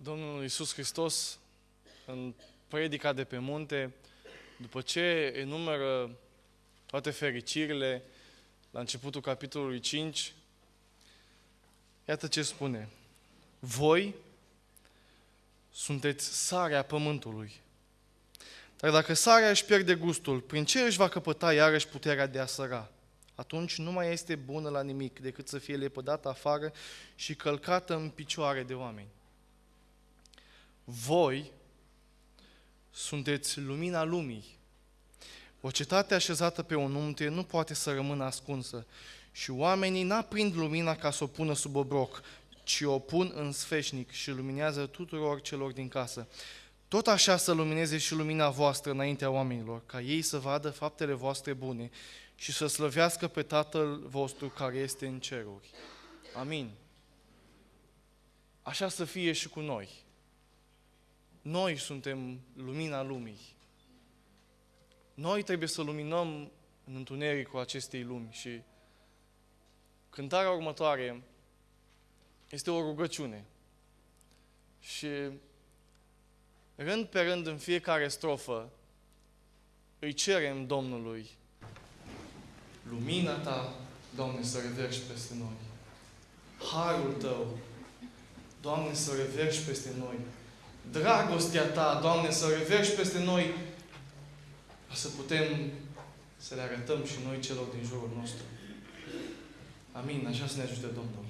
Domnul Iisus Hristos, în predica de pe munte, după ce enumeră toate fericirile, la începutul capitolului 5, iată ce spune. Voi sunteți sarea pământului. Dar dacă sarea își pierde gustul, prin ce își va căpăta iarăși puterea de a săra? Atunci nu mai este bună la nimic decât să fie lepădată afară și călcată în picioare de oameni. Voi sunteți lumina lumii. O cetate așezată pe un munte nu poate să rămână ascunsă și oamenii n-aprind lumina ca să o pună sub obroc, ci o pun în sfeșnic și luminează tuturor celor din casă. Tot așa să lumineze și lumina voastră înaintea oamenilor, ca ei să vadă faptele voastre bune și să slăvească pe Tatăl vostru care este în ceruri. Amin. Așa să fie și cu noi. Noi suntem lumina lumii. Noi trebuie să luminăm în întunericul acestei lumi și cântarea următoare este o rugăciune. Și rând pe rând în fiecare strofă îi cerem Domnului lumina Ta, Doamne, să reverși peste noi. Harul Tău, Doamne, să reverși peste noi. Dragostea Ta, Doamne, să reverși peste noi ca să putem să le arătăm și noi celor din jurul nostru. Amin. Așa să ne ajute Domnul.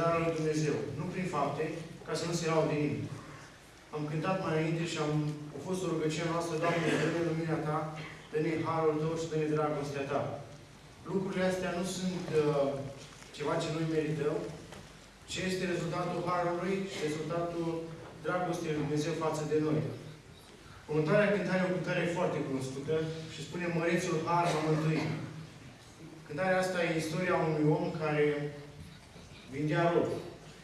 Darul lui Dumnezeu, nu prin fapte, ca să nu se laude nimeni. Am cântat mai înainte și am, a fost o rugăciune noastră, Doamne, dă-ne lumina Ta, dă-ne harul Tău și dă-ne dragostea Ta. Lucrurile astea nu sunt uh, ceva ce noi merităm, ci este rezultatul harului și rezultatul dragostei lui Dumnezeu față de noi. Următoarea cântare e o cântare foarte cunoscută și spune Mărețul Har m-a mântuit. Cântarea asta e istoria unui om care vindea rob.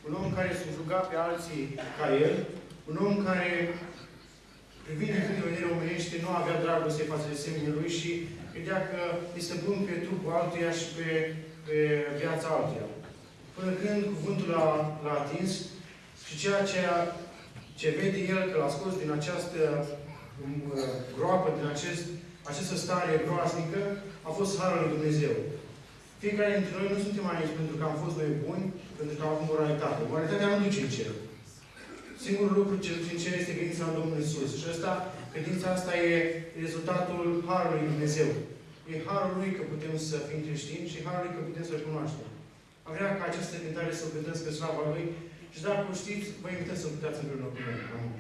Un om care subjuga pe alții ca el, un om care, privind din punct de vedere omenește, nu avea dragoste față de seminii lui și credea că este bun pe trupul altuia și pe, pe viața altuia. Până când cuvântul l-a, l-a atins și ceea ce, ce vede el că l-a scos din această groapă, din acest, această stare groaznică, a fost Harul lui Dumnezeu. Fiecare dintre noi nu suntem aici pentru că am fost noi buni, pentru că am avut moralitate. Moralitatea nu duce în cer. Singurul lucru ce duce în cer este credința în Domnul Isus. Și asta, credința asta e rezultatul Harului lui Dumnezeu. E Harul Lui că putem să fim creștini și Harul Lui că putem să-L cunoaștem. Am vrea ca această cântare să o cântăm spre slava Lui și dacă o știți, vă invităm să o cântați împreună cu noi. Amin.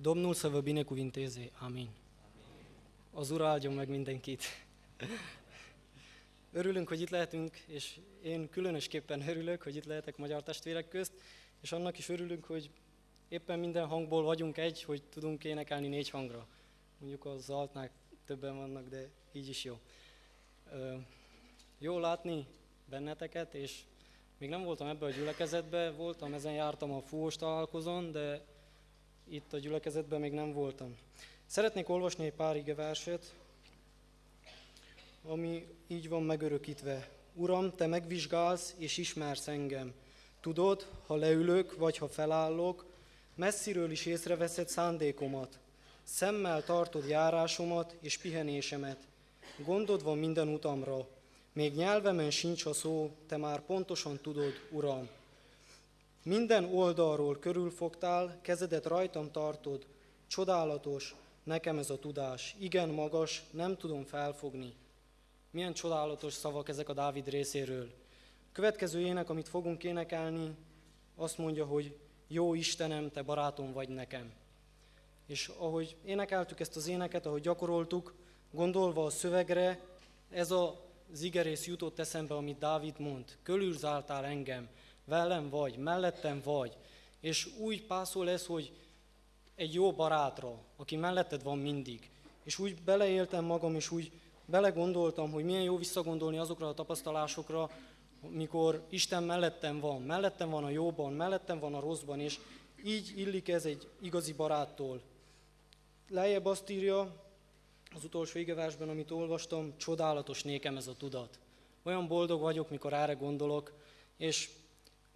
Domnul să vă binecuvinteze. Amin. Az Ura áldjon meg mindenkit. <laughs> Örülünk, hogy itt lehetünk, és én különösképpen örülök, hogy itt lehetek magyar testvérek közt, és annak is örülünk, hogy éppen minden hangból vagyunk egy, hogy tudunk énekelni négy hangra. Mondjuk az altnák többen vannak, de így is jó. Jó látni benneteket, és még nem voltam ebbe a gyülekezetbe, voltam, ezen jártam a fúvós találkozón, de itt a gyülekezetben még nem voltam. Szeretnék olvasni egy pár ige verset, ami így van megörökítve. Uram, te megvizsgálsz és ismersz engem. Tudod, ha leülök, vagy ha felállok, messziről is észreveszed szándékomat. Szemmel tartod járásomat és pihenésemet. Gondod van minden utamra. Még nyelvemen sincs a szó, te már pontosan tudod, Uram. Minden oldalról körülfogtál, kezedet rajtam tartod. Csodálatos, nekem ez a tudás. Igen magas, nem tudom felfogni. Milyen csodálatos szavak ezek a Dávid részéről. Következő ének, amit fogunk énekelni, azt mondja, hogy jó Istenem, te barátom vagy nekem. És ahogy énekeltük ezt az éneket, ahogy gyakoroltuk, gondolva a szövegre, ez a zigerész jutott eszembe, amit Dávid mond. Körülzáltál engem, velem vagy, mellettem vagy. És úgy pászol ez, hogy egy jó barátra, aki melletted van mindig. És úgy beleéltem magam, és úgy belegondoltam, hogy milyen jó visszagondolni azokra a tapasztalásokra, mikor Isten mellettem van, mellettem van a jóban, mellettem van a rosszban, és így illik ez egy igazi baráttól. Lejjebb azt írja, az utolsó igeversben, amit olvastam, csodálatos nékem ez a tudat. Olyan boldog vagyok, mikor erre gondolok, és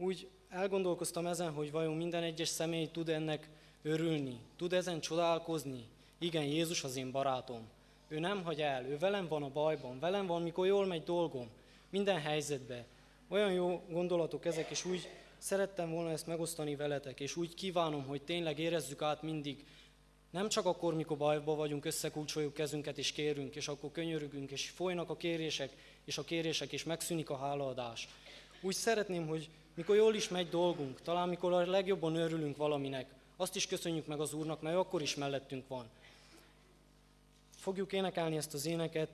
úgy elgondolkoztam ezen, hogy vajon minden egyes személy tud ennek örülni, tud ezen csodálkozni. Igen, Jézus az én barátom. Ő nem hagy el, ő velem van a bajban, velem van, mikor jól megy dolgom, minden helyzetben. Olyan jó gondolatok ezek, és úgy szerettem volna ezt megosztani veletek, és úgy kívánom, hogy tényleg érezzük át mindig, nem csak akkor, mikor bajban vagyunk, összekulcsoljuk kezünket és kérünk, és akkor könyörögünk, és folynak a kérések, és a kérések, és megszűnik a hálaadás. Úgy szeretném, hogy mikor jól is megy dolgunk, talán mikor a legjobban örülünk valaminek, azt is köszönjük meg az Úrnak, mert akkor is mellettünk van. Fogjuk énekelni ezt az éneket,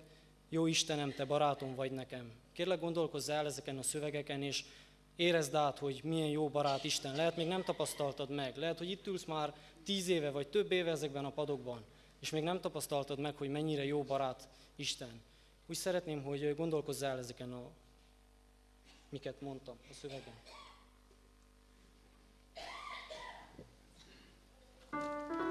jó Istenem, te barátom vagy nekem. Kérlek gondolkozz el ezeken a szövegeken, és érezd át, hogy milyen jó barát Isten. Lehet, még nem tapasztaltad meg. Lehet, hogy itt ülsz már tíz éve, vagy több éve ezekben a padokban, és még nem tapasztaltad meg, hogy mennyire jó barát Isten. Úgy szeretném, hogy gondolkozz el ezeken a, miket mondtam a szövegen. Istenem,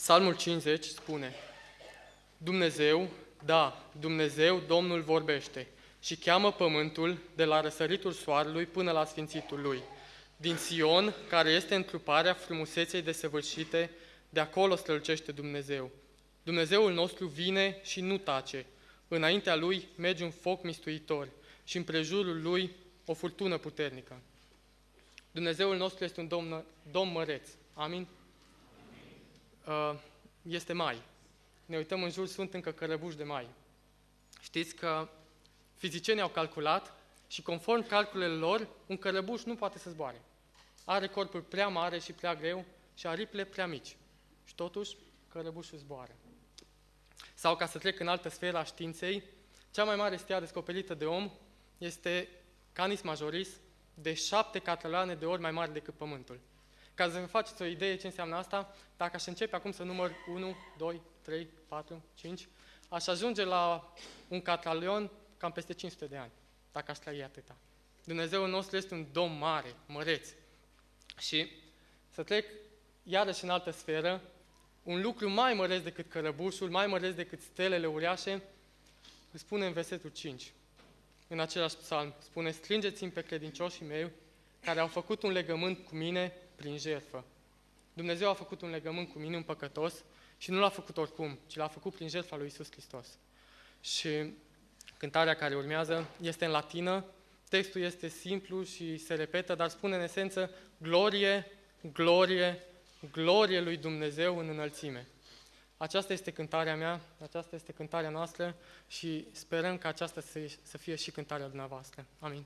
Psalmul 50 spune, Dumnezeu, da, Dumnezeu, Domnul vorbește și cheamă pământul de la răsăritul soarelui până la sfințitul lui. Din Sion, care este întruparea frumuseței desăvârșite, de acolo strălucește Dumnezeu. Dumnezeul nostru vine și nu tace. Înaintea lui merge un foc mistuitor și în prejurul lui o furtună puternică. Dumnezeul nostru este un domn, domn măreț. Amin? Uh, Este mai. Ne uităm în jur, sunt încă cărăbuși de mai. Știți că fizicienii au calculat și conform calculelor lor, un cărăbuș nu poate să zboare. Are corpul prea mare și prea greu și aripile prea mici. Și totuși, cărăbușul zboară. Sau ca să trec în altă sferă a științei, cea mai mare stea descoperită de om este Canis Majoris, de șapte cataloane de ori mai mare decât Pământul. Ca să vă faceți o idee ce înseamnă asta, dacă aș începe acum să număr 1, 2, 3, 4, 5, aș ajunge la un catalion cam peste 500 de ani, dacă aș trăi atâta. Dumnezeul nostru este un domn mare, măreț. Și să trec iarăși în altă sferă, un lucru mai măreț decât cărăbușul, mai măreț decât stelele uriașe, îl spune în versetul 5. În același psalm spune, strângeți-mi pe credincioșii mei care au făcut un legământ cu mine prin jertfă. Dumnezeu a făcut un legământ cu mine, un păcătos, și nu l-a făcut oricum, ci l-a făcut prin jertfa lui Isus Hristos. Și cântarea care urmează este în latină, textul este simplu și se repetă, dar spune în esență, glorie, glorie, glorie lui Dumnezeu în înălțime. Aceasta este cântarea mea, aceasta este cântarea noastră și sperăm că aceasta să fie și cântarea dumneavoastră. Amin.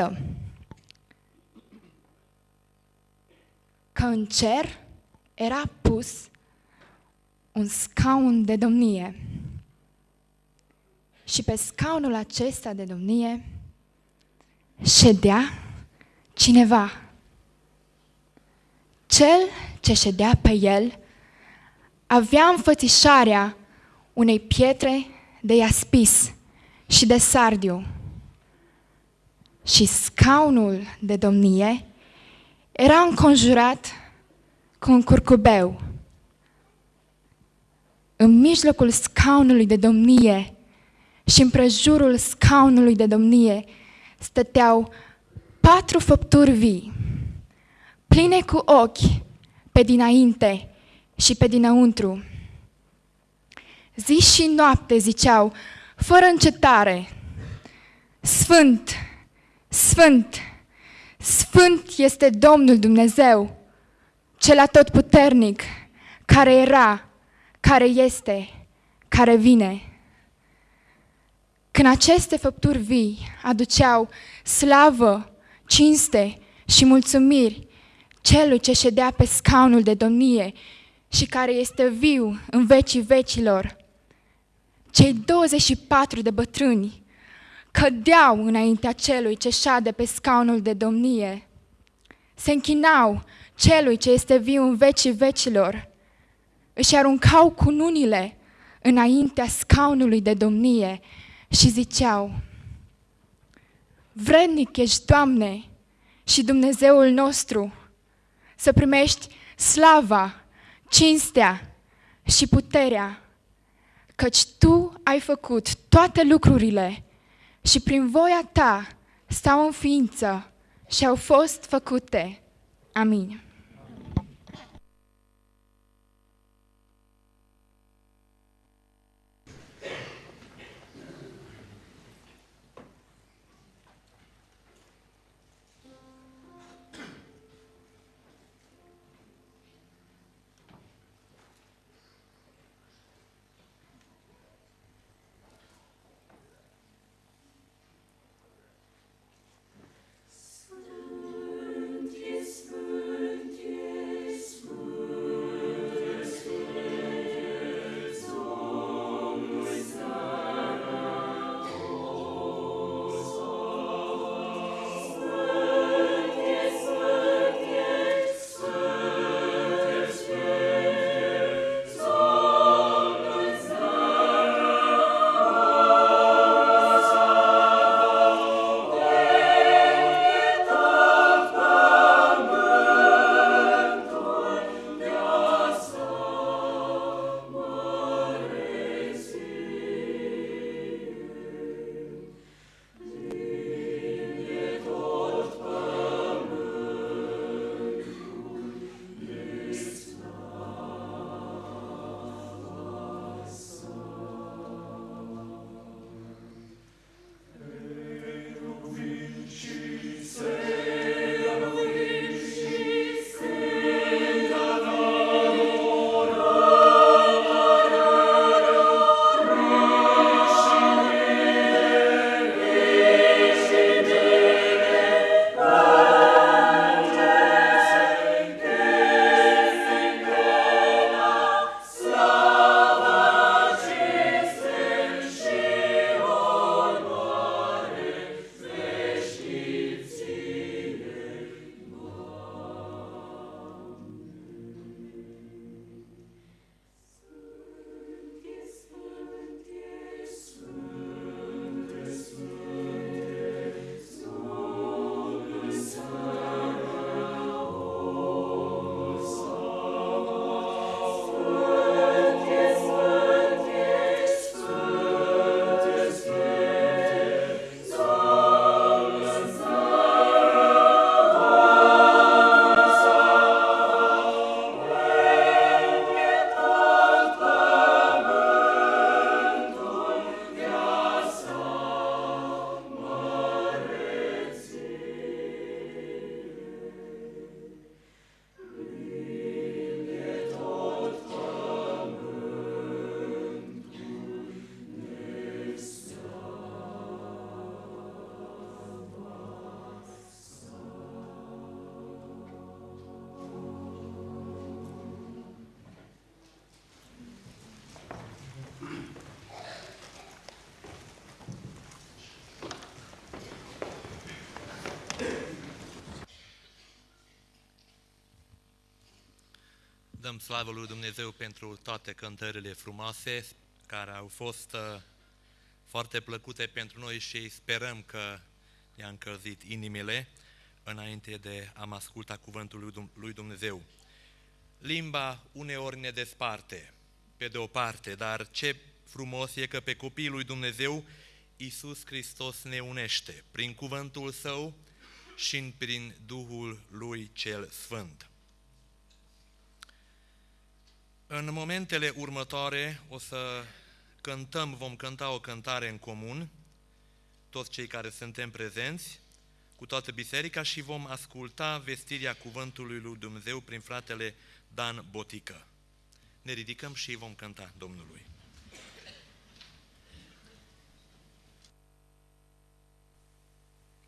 Odată că în cer era pus un scaun de domnie. Și pe scaunul acesta de domnie ședea cineva. Cel ce ședea pe el avea înfățișarea unei pietre de iaspis și de sardiu. Și scaunul de domnie era înconjurat cu un curcubeu. În mijlocul scaunului de domnie și împrejurul scaunului de domnie stăteau patru făpturi vii, pline cu ochi pe dinainte și pe dinăuntru. Zi și noapte ziceau, fără încetare, Sfânt, Sfânt, Sfânt este Domnul Dumnezeu, cel atotputernic, care era, care este, care vine. Când aceste făpturi vii aduceau slavă, cinste și mulțumiri celui ce ședea pe scaunul de domnie și care este viu în vecii vecilor, cei 24 de bătrâni cădeau înaintea celui ce șade pe scaunul de domnie, se închinau celui ce este viu în vecii vecilor, își aruncau cununile înaintea scaunului de domnie și ziceau, Vrednic ești, Doamne, și Dumnezeul nostru, să primești slava, cinstea și puterea, căci Tu ai făcut toate lucrurile și prin voia Ta stau în ființă și au fost făcute. Amin. Dăm slavă lui Dumnezeu pentru toate cântările frumoase care au fost uh, foarte plăcute pentru noi și sperăm că ne-a încălzit inimile înainte de a asculta cuvântul lui Dumnezeu. Limba uneori ne desparte, pe de o parte, dar ce frumos e că pe copiii lui Dumnezeu Iisus Hristos ne unește prin cuvântul Său și prin Duhul Lui cel Sfânt. În momentele următoare o să cântăm, vom cânta o cântare în comun, toți cei care suntem prezenți, cu toată biserica și vom asculta vestirea cuvântului lui Dumnezeu prin fratele Dan Botică. Ne ridicăm și vom cânta Domnului.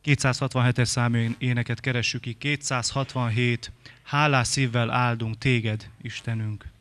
...267 számú éneket keressük ki, 267, hálás szívvel áldunk téged, Istenünk.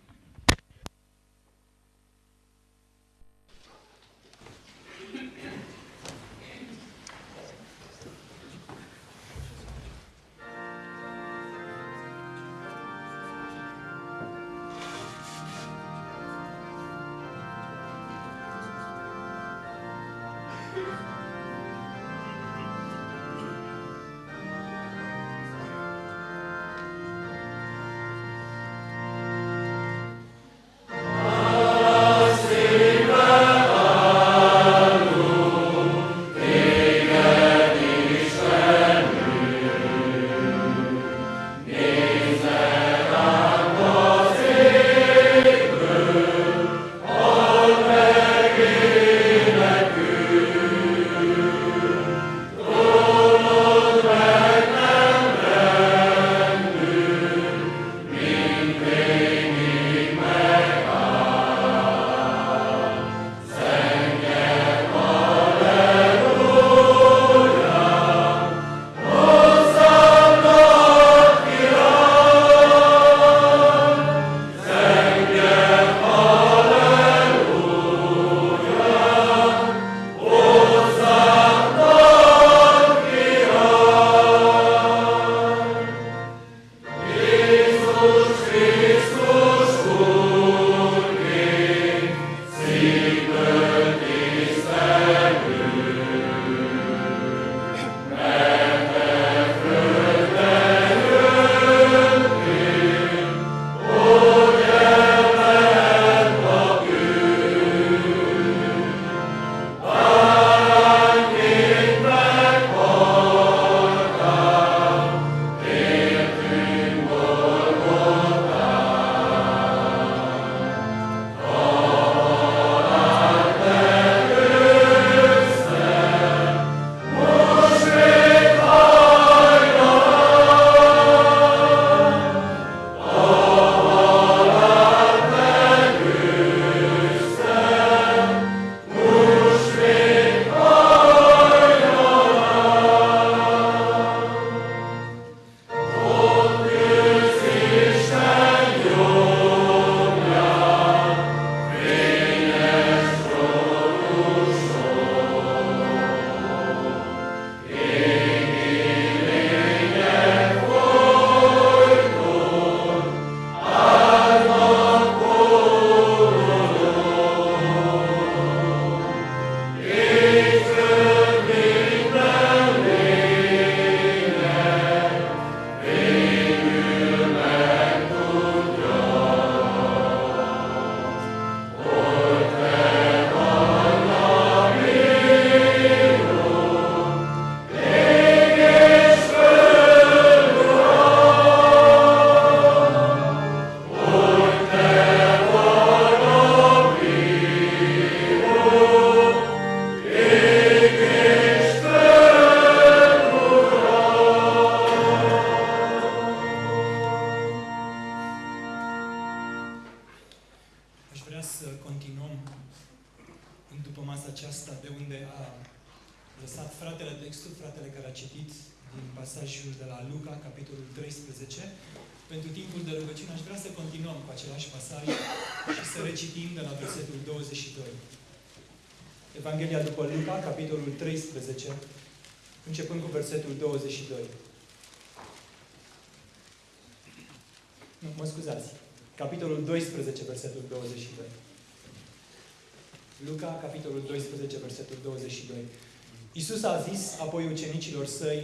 Apoi ucenicilor săi,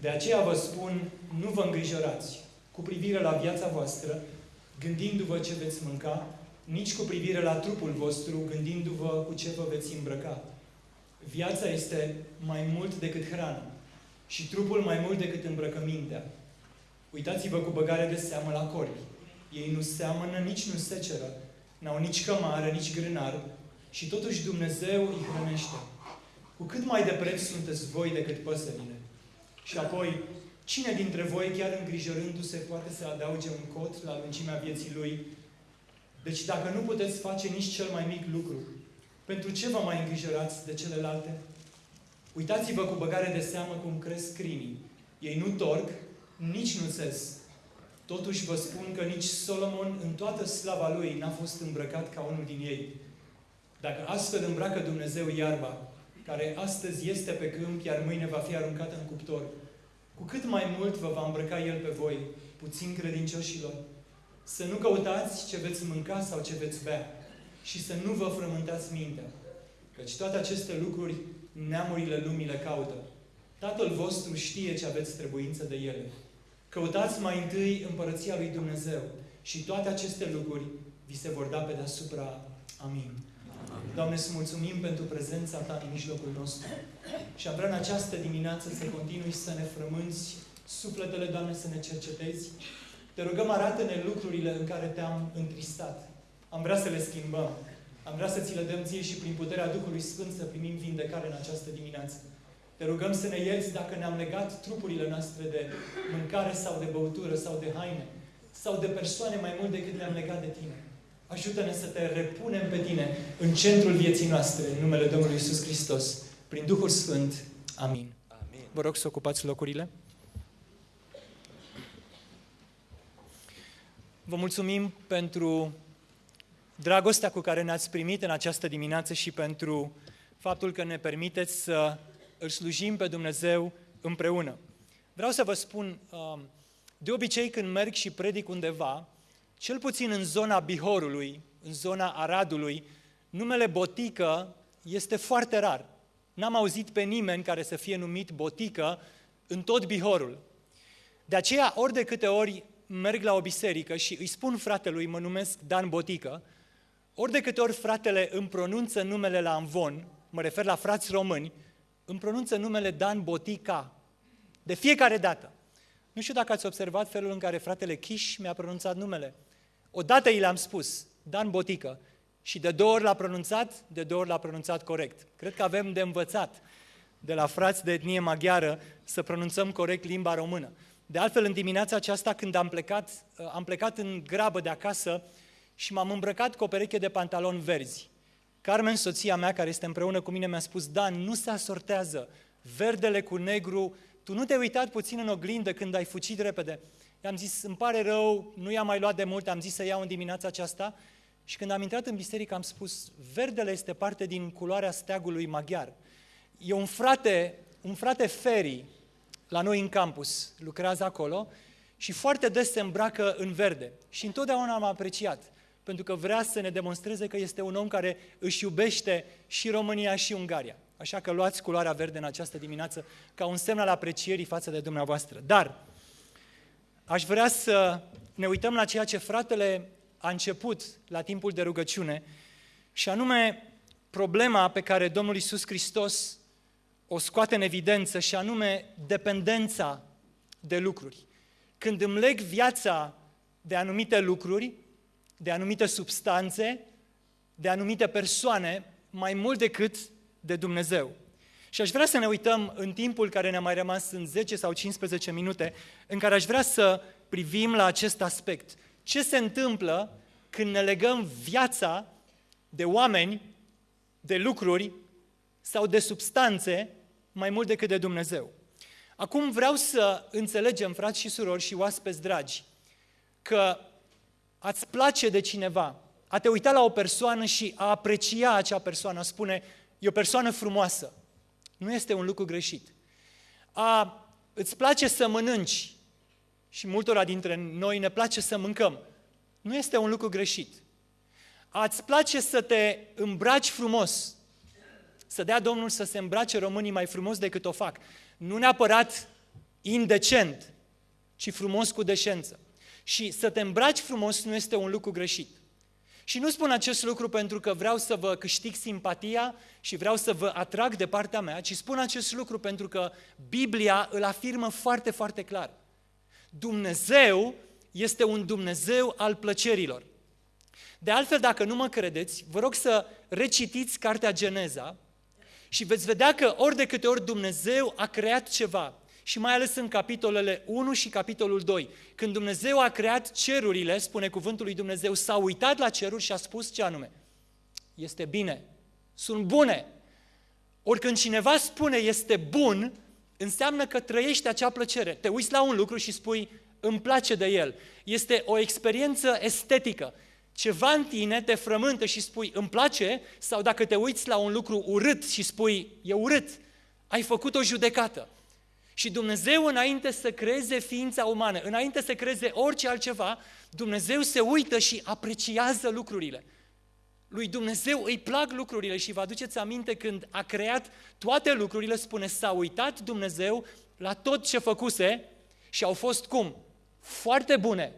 de aceea vă spun, nu vă îngrijorați cu privire la viața voastră, gândindu-vă ce veți mânca, nici cu privire la trupul vostru, gândindu-vă cu ce vă veți îmbrăca. Viața este mai mult decât hrană și trupul mai mult decât îmbrăcămintea. Uitați-vă cu băgare de seamă la corbi. Ei nu seamănă, nici nu seceră, n-au nici cămară, nici grânar și totuși Dumnezeu îi hrănește. Cu cât mai de preț sunteți voi decât păsările. Și apoi, cine dintre voi, chiar îngrijorându-se, poate să adauge un cot la lungimea vieții lui? Deci dacă nu puteți face nici cel mai mic lucru, pentru ce vă mai îngrijorați de celelalte? Uitați-vă cu băgare de seamă cum cresc crinii. Ei nu torc, nici nu țes. Totuși vă spun că nici Solomon în toată slava lui n-a fost îmbrăcat ca unul din ei. Dacă astfel îmbracă Dumnezeu iarba, care astăzi este pe câmp, iar mâine va fi aruncată în cuptor, cu cât mai mult vă va îmbrăca El pe voi, puțin credincioșilor. Să nu căutați ce veți mânca sau ce veți bea și să nu vă frământați mintea, căci toate aceste lucruri neamurile lumii le caută. Tatăl vostru știe ce aveți trebuință de ele. Căutați mai întâi împărăția lui Dumnezeu și toate aceste lucruri vi se vor da pe deasupra. Amin. Doamne, să mulțumim pentru prezența Ta în mijlocul nostru. Și am vrea în această dimineață să continui să ne frămânți sufletele, Doamne, să ne cercetezi. Te rugăm, arată-ne lucrurile în care Te-am întristat. Am vrea să le schimbăm. Am vrea să ți le dăm ție și prin puterea Duhului Sfânt să primim vindecare în această dimineață. Te rugăm să ne ierți dacă ne-am legat trupurile noastre de mâncare sau de băutură sau de haine sau de persoane mai mult decât le-am legat de Tine. Ajută-ne să te repunem pe Tine în centrul vieții noastre, în numele Domnului Isus Hristos, prin Duhul Sfânt. Amin. Amin. Vă rog să ocupați locurile. Vă mulțumim pentru dragostea cu care ne-ați primit în această dimineață și pentru faptul că ne permiteți să îl slujim pe Dumnezeu împreună. Vreau să vă spun, um, de obicei când merg și predic undeva, cel puțin în zona Bihorului, în zona Aradului, numele botică este foarte rar. N-am auzit pe nimeni care să fie numit botică în tot Bihorul. De aceea, ori de câte ori merg la o biserică și îi spun fratelui, mă numesc Dan Botică, ori de câte ori fratele îmi pronunță numele la Amvon, mă refer la frați români, îmi pronunță numele Dan Botica. De fiecare dată. Nu știu dacă ați observat felul în care fratele Chiș mi-a pronunțat numele. Odată i l-am spus, Dan Botică, și de două ori l-a pronunțat, de două ori l-a pronunțat corect. Cred că avem de învățat de la frați de etnie maghiară să pronunțăm corect limba română. De altfel, în dimineața aceasta, când am plecat, am plecat în grabă de acasă și m-am îmbrăcat cu o pereche de pantaloni verzi. Carmen, soția mea, care este împreună cu mine, mi-a spus, Dan, nu se asortează verdele cu negru, tu nu te-ai uitat puțin în oglindă când ai fucit repede? I-am zis, îmi pare rău, nu i-am mai luat de mult, am zis să iau în dimineața aceasta și când am intrat în biserică am spus, verdele este parte din culoarea steagului maghiar. E un frate, un frate Feri, la noi în campus, lucrează acolo și foarte des se îmbracă în verde. Și întotdeauna am apreciat, pentru că vrea să ne demonstreze că este un om care își iubește și România și Ungaria. Așa că luați culoarea verde în această dimineață ca un semn al aprecierii față de dumneavoastră. Dar aș vrea să ne uităm la ceea ce fratele a început la timpul de rugăciune și anume problema pe care Domnul Isus Hristos o scoate în evidență și anume dependența de lucruri. Când îmi leg viața de anumite lucruri, de anumite substanțe, de anumite persoane, mai mult decât de Dumnezeu. Și aș vrea să ne uităm în timpul care ne-a mai rămas în 10 sau 15 minute, în care aș vrea să privim la acest aspect. Ce se întâmplă când ne legăm viața de oameni, de lucruri sau de substanțe mai mult decât de Dumnezeu. Acum vreau să înțelegem, frați și surori și oaspeți dragi, că ați place de cineva, a te uita la o persoană și a aprecia acea persoană, a spune, e o persoană frumoasă, nu este un lucru greșit. A, îți place să mănânci și multora dintre noi ne place să mâncăm. nu este un lucru greșit. Ați place să te îmbraci frumos, să dea Domnul să se îmbrace românii mai frumos decât o fac. Nu neapărat indecent, ci frumos cu deșență. Și să te îmbraci frumos nu este un lucru greșit. Și nu spun acest lucru pentru că vreau să vă câștig simpatia și vreau să vă atrag de partea mea, ci spun acest lucru pentru că Biblia îl afirmă foarte, foarte clar. Dumnezeu este un Dumnezeu al plăcerilor. De altfel, dacă nu mă credeți, vă rog să recitiți cartea Geneza și veți vedea că ori de câte ori Dumnezeu a creat ceva, și mai ales în capitolele 1 și capitolul 2. Când Dumnezeu a creat cerurile, spune cuvântul lui Dumnezeu, s-a uitat la ceruri și a spus ce anume? Este bine, sunt bune. Ori când cineva spune este bun, înseamnă că trăiește acea plăcere. Te uiți la un lucru și spui, îmi place de el. Este o experiență estetică. Ceva în tine te frământă și spui, îmi place, sau dacă te uiți la un lucru urât și spui, e urât, ai făcut o judecată. Și Dumnezeu, înainte să creeze ființa umană, înainte să creeze orice altceva, Dumnezeu se uită și apreciază lucrurile. Lui Dumnezeu îi plac lucrurile și vă aduceți aminte când a creat toate lucrurile, spune, s-a uitat Dumnezeu la tot ce făcuse și au fost cum? Foarte bune.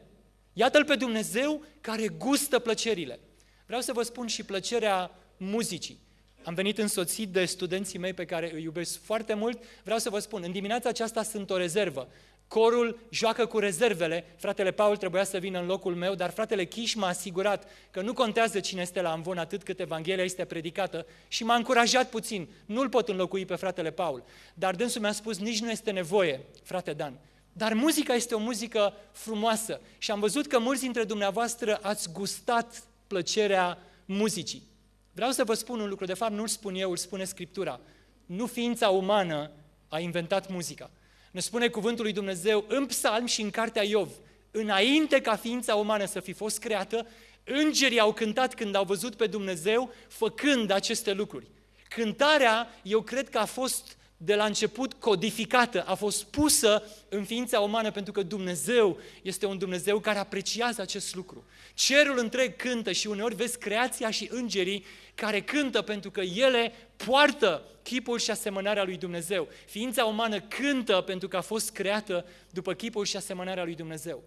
Iată-L pe Dumnezeu care gustă plăcerile. Vreau să vă spun și plăcerea muzicii. Am venit însoțit de studenții mei pe care îi iubesc foarte mult. Vreau să vă spun, în dimineața aceasta sunt o rezervă. Corul joacă cu rezervele. Fratele Paul trebuia să vină în locul meu, dar fratele Chiș m-a asigurat că nu contează cine este la amvon atât cât Evanghelia este predicată și m-a încurajat puțin. Nu-l pot înlocui pe fratele Paul. Dar dânsul mi-a spus, nici nu este nevoie, frate Dan. Dar muzica este o muzică frumoasă și am văzut că mulți dintre dumneavoastră ați gustat plăcerea muzicii. Vreau să vă spun un lucru, de fapt nu-l spun eu, îl spune Scriptura. Nu ființa umană a inventat muzica. Ne spune cuvântul lui Dumnezeu în psalm și în cartea Iov. Înainte ca ființa umană să fi fost creată, îngerii au cântat când au văzut pe Dumnezeu făcând aceste lucruri. Cântarea, eu cred că a fost de la început codificată, a fost pusă în ființa umană pentru că Dumnezeu este un Dumnezeu care apreciază acest lucru. Cerul întreg cântă și uneori vezi creația și îngerii care cântă pentru că ele poartă chipul și asemănarea lui Dumnezeu. Ființa umană cântă pentru că a fost creată după chipul și asemănarea lui Dumnezeu.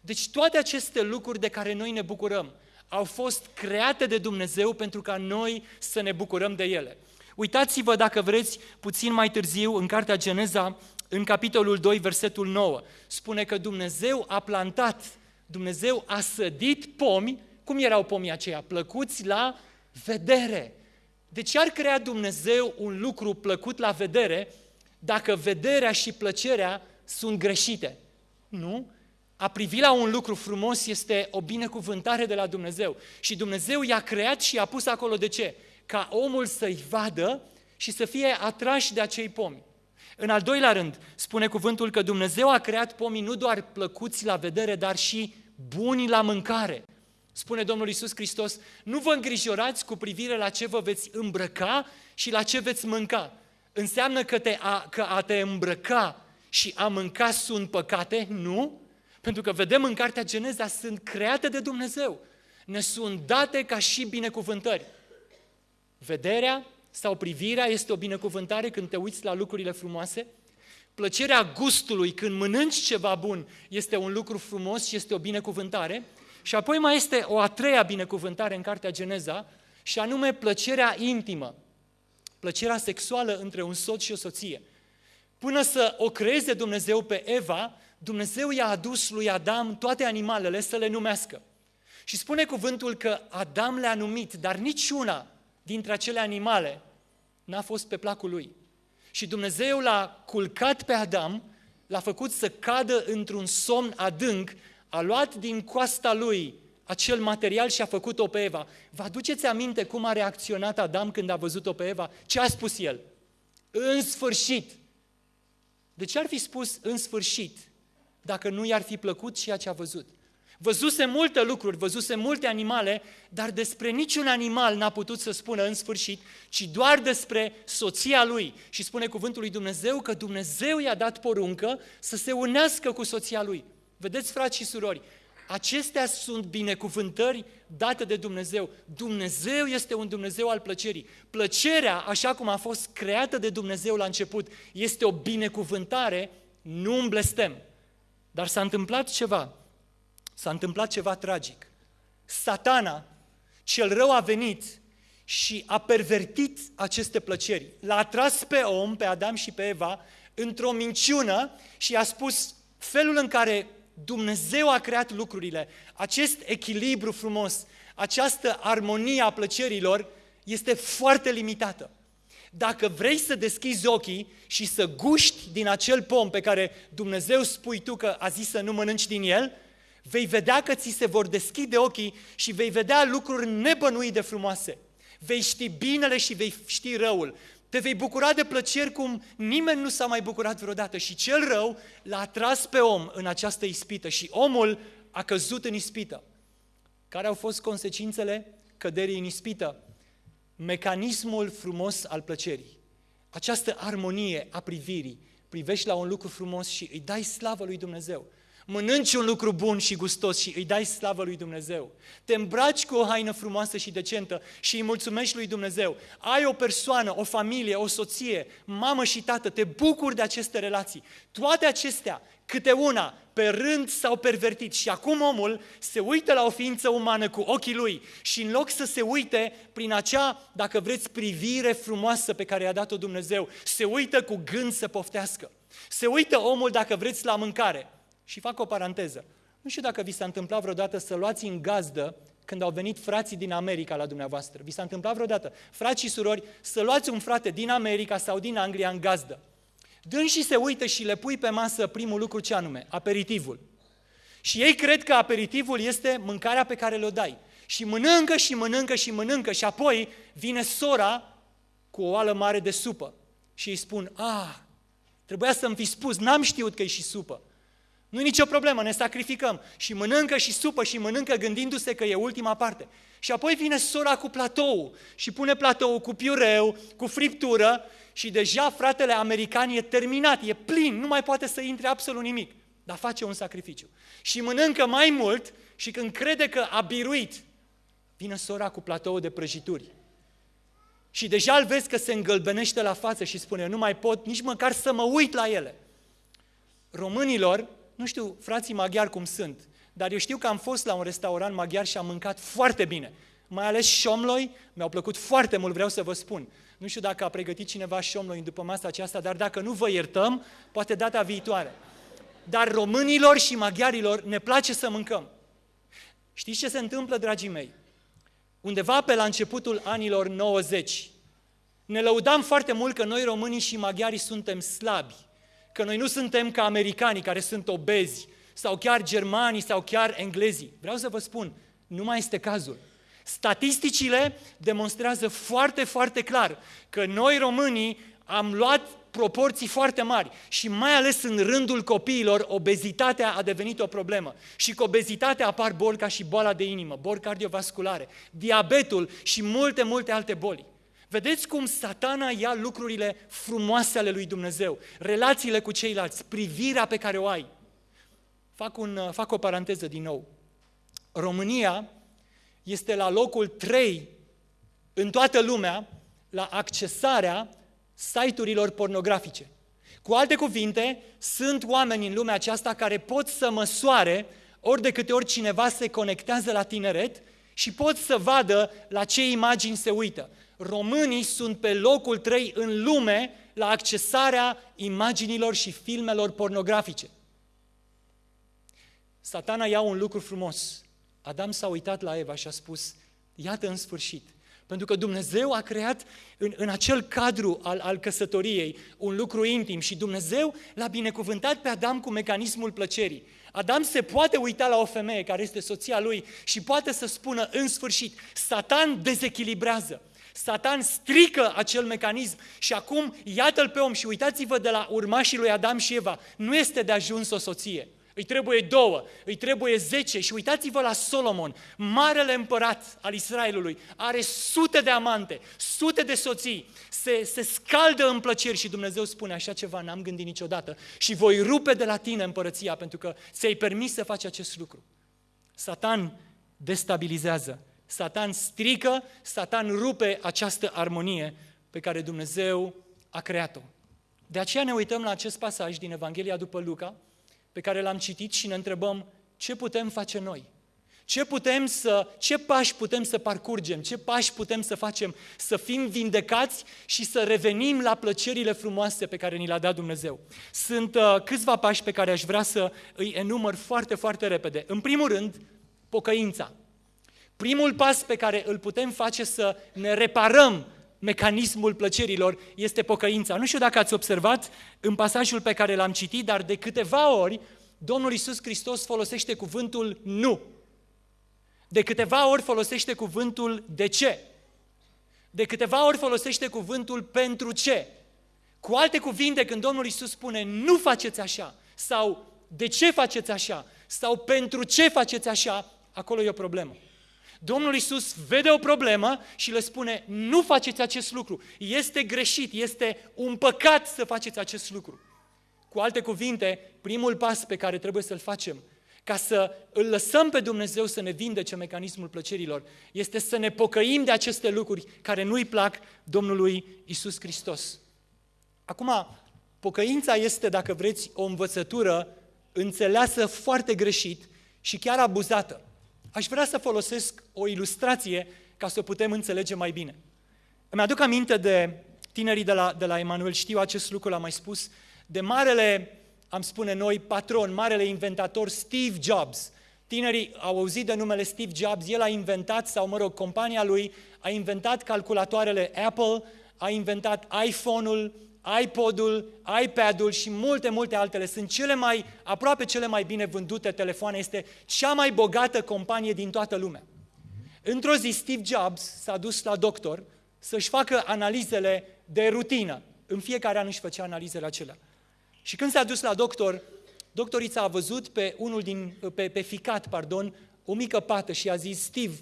Deci toate aceste lucruri de care noi ne bucurăm au fost create de Dumnezeu pentru ca noi să ne bucurăm de ele. Uitați-vă, dacă vreți, puțin mai târziu, în Cartea Geneza, în capitolul 2, versetul 9, spune că Dumnezeu a plantat, Dumnezeu a sădit pomi, cum erau pomii aceia? Plăcuți la vedere. De ce ar crea Dumnezeu un lucru plăcut la vedere dacă vederea și plăcerea sunt greșite? Nu? A privi la un lucru frumos este o binecuvântare de la Dumnezeu. Și Dumnezeu i-a creat și i-a pus acolo de ce? Ca omul să-i vadă și să fie atrași de acei pomi. În al doilea rând, spune cuvântul că Dumnezeu a creat pomii nu doar plăcuți la vedere, dar și buni la mâncare. Spune Domnul Isus Hristos, nu vă îngrijorați cu privire la ce vă veți îmbrăca și la ce veți mânca. Înseamnă că, te a, că a te îmbrăca și a mânca sunt păcate? Nu. Pentru că vedem în Cartea Geneza, sunt create de Dumnezeu. Ne sunt date ca și binecuvântări. Vederea sau privirea este o binecuvântare când te uiți la lucrurile frumoase. Plăcerea gustului când mănânci ceva bun este un lucru frumos și este o binecuvântare. Și apoi mai este o a treia binecuvântare în Cartea Geneza, și anume plăcerea intimă, plăcerea sexuală între un soț și o soție. Până să o creeze Dumnezeu pe Eva, Dumnezeu i-a adus lui Adam toate animalele să le numească. Și spune cuvântul că Adam le-a numit, dar niciuna dintre acele animale n-a fost pe placul lui. Și Dumnezeu l-a culcat pe Adam, l-a făcut să cadă într-un somn adânc a luat din coasta lui acel material și a făcut-o pe Eva. Vă aduceți aminte cum a reacționat Adam când a văzut-o pe Eva? Ce a spus el? În sfârșit! De ce ar fi spus în sfârșit dacă nu i-ar fi plăcut ceea ce a văzut? Văzuse multe lucruri, văzuse multe animale, dar despre niciun animal n-a putut să spună în sfârșit, ci doar despre soția lui. Și spune cuvântul lui Dumnezeu că Dumnezeu i-a dat poruncă să se unească cu soția lui. Vedeți, frați și surori, Acestea sunt binecuvântări date de Dumnezeu. Dumnezeu este un Dumnezeu al plăcerii. Plăcerea, așa cum a fost creată de Dumnezeu la început, este o binecuvântare, nu un blestem. Dar s-a întâmplat ceva. S-a întâmplat ceva tragic. Satana, cel rău a venit și a pervertit aceste plăceri. L-a atras pe om, pe Adam și pe Eva, într-o minciună și a spus felul în care Dumnezeu a creat lucrurile, acest echilibru frumos, această armonie a plăcerilor este foarte limitată. Dacă vrei să deschizi ochii și să guști din acel pom pe care Dumnezeu spui tu că a zis să nu mănânci din el, vei vedea că ți se vor deschide ochii și vei vedea lucruri nebănuit de frumoase. Vei ști binele și vei ști răul. Te vei bucura de plăceri cum nimeni nu s-a mai bucurat vreodată și cel rău l-a atras pe om în această ispită și omul a căzut în ispită. Care au fost consecințele căderii în ispită? Mecanismul frumos al plăcerii. Această armonie a privirii. Privești la un lucru frumos și îi dai slavă lui Dumnezeu mănânci un lucru bun și gustos și îi dai slavă lui Dumnezeu. Te îmbraci cu o haină frumoasă și decentă și îi mulțumești lui Dumnezeu. Ai o persoană, o familie, o soție, mamă și tată, te bucuri de aceste relații. Toate acestea, câte una, pe rând s-au pervertit și acum omul se uită la o ființă umană cu ochii lui și în loc să se uite prin acea, dacă vreți, privire frumoasă pe care i-a dat-o Dumnezeu, se uită cu gând să poftească. Se uită omul, dacă vreți, la mâncare. Și fac o paranteză. Nu știu dacă vi s-a întâmplat vreodată să luați în gazdă când au venit frații din America la dumneavoastră. Vi s-a întâmplat vreodată, frați și surori, să luați un frate din America sau din Anglia în gazdă. Dând și se uită și le pui pe masă primul lucru ce anume, aperitivul. Și ei cred că aperitivul este mâncarea pe care le-o dai. Și mănâncă și mănâncă și mănâncă și apoi vine sora cu o oală mare de supă. Și îi spun, ah, trebuia să-mi fi spus, n-am știut că e și supă. Nu-i nicio problemă, ne sacrificăm. Și mănâncă și supă și mănâncă gândindu-se că e ultima parte. Și apoi vine sora cu platou și pune platou cu piureu, cu friptură și deja fratele american e terminat, e plin, nu mai poate să intre absolut nimic. Dar face un sacrificiu. Și mănâncă mai mult și când crede că a biruit, vine sora cu platou de prăjituri. Și deja îl vezi că se îngălbenește la față și spune, nu mai pot nici măcar să mă uit la ele. Românilor nu știu frații maghiari cum sunt, dar eu știu că am fost la un restaurant maghiar și am mâncat foarte bine. Mai ales șomloi, mi-au plăcut foarte mult, vreau să vă spun. Nu știu dacă a pregătit cineva șomloi după masa aceasta, dar dacă nu vă iertăm, poate data viitoare. Dar românilor și maghiarilor ne place să mâncăm. Știți ce se întâmplă, dragii mei? Undeva pe la începutul anilor 90, ne lăudam foarte mult că noi românii și maghiarii suntem slabi că noi nu suntem ca americanii care sunt obezi, sau chiar germanii, sau chiar englezii. Vreau să vă spun, nu mai este cazul. Statisticile demonstrează foarte, foarte clar că noi românii am luat proporții foarte mari și mai ales în rândul copiilor, obezitatea a devenit o problemă. Și cu obezitatea apar boli ca și boala de inimă, boli cardiovasculare, diabetul și multe, multe alte boli. Vedeți cum satana ia lucrurile frumoase ale lui Dumnezeu, relațiile cu ceilalți, privirea pe care o ai. Fac, un, fac o paranteză din nou. România este la locul 3 în toată lumea la accesarea site-urilor pornografice. Cu alte cuvinte, sunt oameni în lumea aceasta care pot să măsoare ori de câte ori cineva se conectează la tineret și pot să vadă la ce imagini se uită românii sunt pe locul 3 în lume la accesarea imaginilor și filmelor pornografice. Satana ia un lucru frumos. Adam s-a uitat la Eva și a spus, iată în sfârșit, pentru că Dumnezeu a creat în, în acel cadru al, al căsătoriei un lucru intim și Dumnezeu l-a binecuvântat pe Adam cu mecanismul plăcerii. Adam se poate uita la o femeie care este soția lui și poate să spună în sfârșit, Satan dezechilibrează. Satan strică acel mecanism și acum iată-l pe om și uitați-vă de la urmașii lui Adam și Eva, nu este de ajuns o soție. Îi trebuie două, îi trebuie zece și uitați-vă la Solomon, marele împărat al Israelului, are sute de amante, sute de soții, se, se scaldă în plăceri și Dumnezeu spune așa ceva, n-am gândit niciodată și voi rupe de la tine împărăția pentru că ți-ai permis să faci acest lucru. Satan destabilizează, Satan strică, Satan rupe această armonie pe care Dumnezeu a creat-o. De aceea ne uităm la acest pasaj din Evanghelia după Luca, pe care l-am citit și ne întrebăm ce putem face noi. Ce putem să, ce pași putem să parcurgem, ce pași putem să facem să fim vindecați și să revenim la plăcerile frumoase pe care ni le-a dat Dumnezeu. Sunt uh, câțiva pași pe care aș vrea să îi enumăr foarte, foarte repede. În primul rând, pocăința. Primul pas pe care îl putem face să ne reparăm mecanismul plăcerilor este pocăința. Nu știu dacă ați observat în pasajul pe care l-am citit, dar de câteva ori Domnul Isus Hristos folosește cuvântul nu. De câteva ori folosește cuvântul de ce. De câteva ori folosește cuvântul pentru ce. Cu alte cuvinte, când Domnul Isus spune nu faceți așa sau de ce faceți așa sau pentru ce faceți așa, acolo e o problemă. Domnul Isus vede o problemă și le spune, nu faceți acest lucru, este greșit, este un păcat să faceți acest lucru. Cu alte cuvinte, primul pas pe care trebuie să-l facem ca să îl lăsăm pe Dumnezeu să ne vindece mecanismul plăcerilor, este să ne pocăim de aceste lucruri care nu-i plac Domnului Isus Hristos. Acum, pocăința este, dacă vreți, o învățătură înțeleasă foarte greșit și chiar abuzată. Aș vrea să folosesc o ilustrație ca să o putem înțelege mai bine. Îmi aduc aminte de tinerii de la, de la Emanuel, știu acest lucru, l-am mai spus, de marele am spune noi, patron, marele inventator Steve Jobs. Tinerii au auzit de numele Steve Jobs, el a inventat, sau mă rog, compania lui a inventat calculatoarele Apple, a inventat iPhone-ul, iPod-ul, iPad-ul și multe, multe altele. Sunt cele mai, aproape cele mai bine vândute telefoane. Este cea mai bogată companie din toată lumea. Într-o zi, Steve Jobs s-a dus la doctor să-și facă analizele de rutină. În fiecare an își făcea analizele acelea. Și când s-a dus la doctor, doctorița a văzut pe unul din, pe, pe ficat, pardon, o mică pată și a zis, Steve,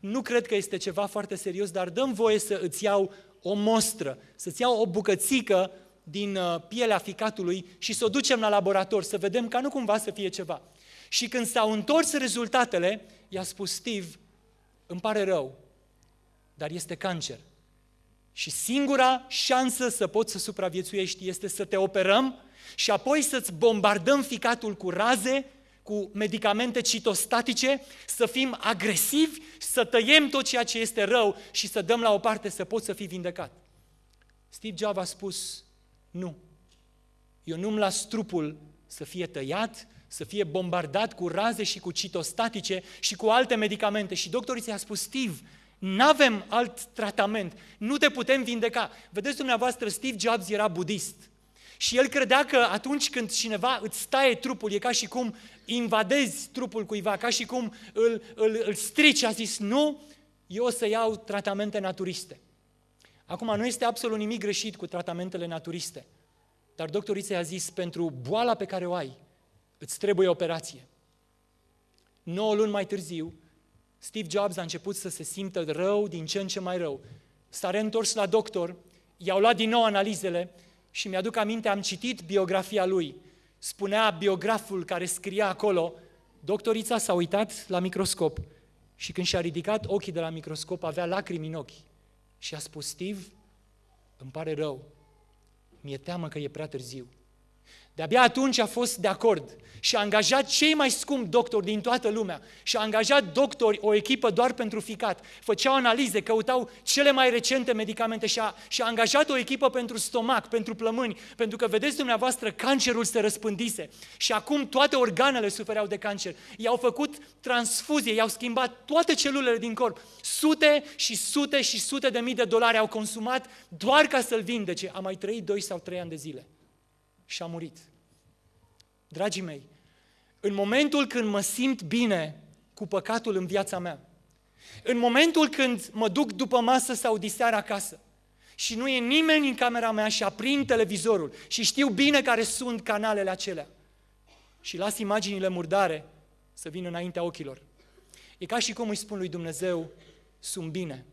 nu cred că este ceva foarte serios, dar dăm voie să îți iau o mostră, să-ți iau o bucățică din uh, pielea ficatului și să o ducem la laborator, să vedem ca nu cumva să fie ceva. Și când s-au întors rezultatele, i-a spus Steve, îmi pare rău, dar este cancer. Și singura șansă să poți să supraviețuiești este să te operăm și apoi să-ți bombardăm ficatul cu raze, cu medicamente citostatice, să fim agresivi, să tăiem tot ceea ce este rău și să dăm la o parte să poți să fii vindecat. Steve Jobs a spus, nu, eu nu-mi las trupul să fie tăiat, să fie bombardat cu raze și cu citostatice și cu alte medicamente. Și doctorii ți-a spus, Steve, nu avem alt tratament, nu te putem vindeca. Vedeți dumneavoastră, Steve Jobs era budist. Și el credea că atunci când cineva îți taie trupul, e ca și cum invadezi trupul cuiva, ca și cum îl, îl, îl strici, a zis, nu, eu o să iau tratamente naturiste. Acum, nu este absolut nimic greșit cu tratamentele naturiste, dar doctorița i-a zis, pentru boala pe care o ai, îți trebuie operație. 9 luni mai târziu, Steve Jobs a început să se simtă rău, din ce în ce mai rău. S-a reîntors la doctor, i-au luat din nou analizele și mi-aduc aminte, am citit biografia lui. Spunea biograful care scria acolo, doctorița s-a uitat la microscop și când și-a ridicat ochii de la microscop avea lacrimi în ochi și a spus, Steve, îmi pare rău, mi-e teamă că e prea târziu. De-abia atunci a fost de acord și a angajat cei mai scumpi doctori din toată lumea și a angajat doctori, o echipă doar pentru ficat. Făceau analize, căutau cele mai recente medicamente și a, și a angajat o echipă pentru stomac, pentru plămâni, pentru că, vedeți dumneavoastră, cancerul se răspândise și acum toate organele sufereau de cancer. I-au făcut transfuzie, i-au schimbat toate celulele din corp. Sute și sute și sute de mii de dolari au consumat doar ca să-l vindece. A mai trăit doi sau trei ani de zile și a murit. Dragii mei, în momentul când mă simt bine cu păcatul în viața mea, în momentul când mă duc după masă sau diseară acasă și nu e nimeni în camera mea și aprind televizorul și știu bine care sunt canalele acelea și las imaginile murdare să vină înaintea ochilor. E ca și cum îi spun lui Dumnezeu, sunt bine.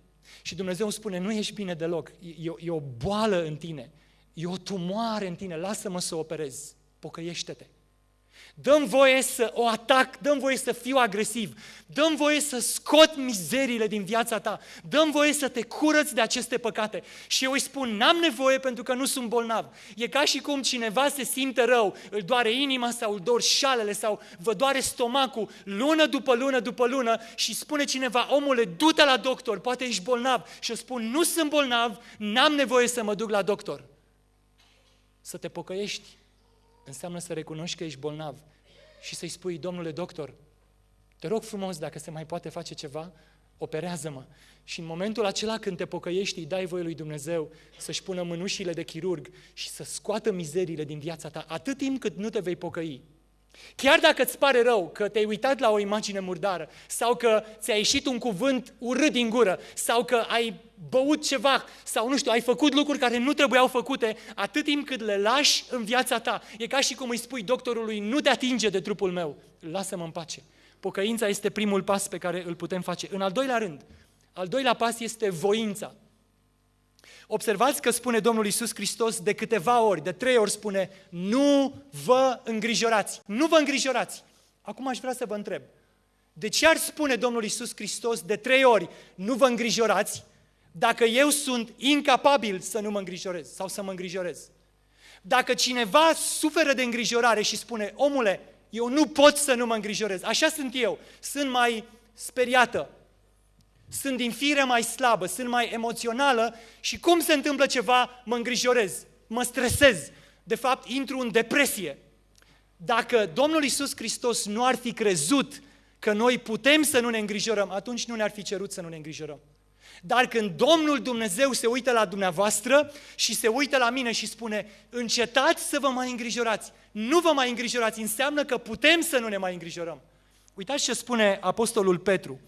Și Dumnezeu îmi spune, nu ești bine deloc, e, e o boală în tine, E o tumoare în tine, lasă-mă să o operez, pocăiește-te. Dăm voie să o atac, dăm voie să fiu agresiv, dăm voie să scot mizeriile din viața ta, dăm voie să te curăți de aceste păcate. Și eu îi spun, n-am nevoie pentru că nu sunt bolnav. E ca și cum cineva se simte rău, îl doare inima sau îl dor șalele sau vă doare stomacul lună după lună după lună și spune cineva, omule, du-te la doctor, poate ești bolnav. Și eu spun, nu sunt bolnav, n-am nevoie să mă duc la doctor. Să te pocăiești înseamnă să recunoști că ești bolnav și să-i spui, domnule doctor, te rog frumos, dacă se mai poate face ceva, operează-mă. Și în momentul acela când te pocăiești, îi dai voie lui Dumnezeu să-și pună mânușile de chirurg și să scoată mizeriile din viața ta, atât timp cât nu te vei pocăi. Chiar dacă îți pare rău că te-ai uitat la o imagine murdară sau că ți-a ieșit un cuvânt urât din gură sau că ai băut ceva sau nu știu, ai făcut lucruri care nu trebuiau făcute, atât timp cât le lași în viața ta. E ca și cum îi spui doctorului, nu te atinge de trupul meu, lasă-mă în pace. Pocăința este primul pas pe care îl putem face. În al doilea rând, al doilea pas este voința. Observați că spune Domnul Isus Hristos de câteva ori, de trei ori spune, nu vă îngrijorați, nu vă îngrijorați. Acum aș vrea să vă întreb, de ce ar spune Domnul Isus Hristos de trei ori, nu vă îngrijorați, dacă eu sunt incapabil să nu mă îngrijorez sau să mă îngrijorez? Dacă cineva suferă de îngrijorare și spune, omule, eu nu pot să nu mă îngrijorez, așa sunt eu, sunt mai speriată, sunt din fire mai slabă, sunt mai emoțională și cum se întâmplă ceva, mă îngrijorez, mă stresez, de fapt intru în depresie. Dacă Domnul Isus Hristos nu ar fi crezut că noi putem să nu ne îngrijorăm, atunci nu ne-ar fi cerut să nu ne îngrijorăm. Dar când Domnul Dumnezeu se uită la dumneavoastră și se uită la mine și spune, încetați să vă mai îngrijorați, nu vă mai îngrijorați, înseamnă că putem să nu ne mai îngrijorăm. Uitați ce spune Apostolul Petru.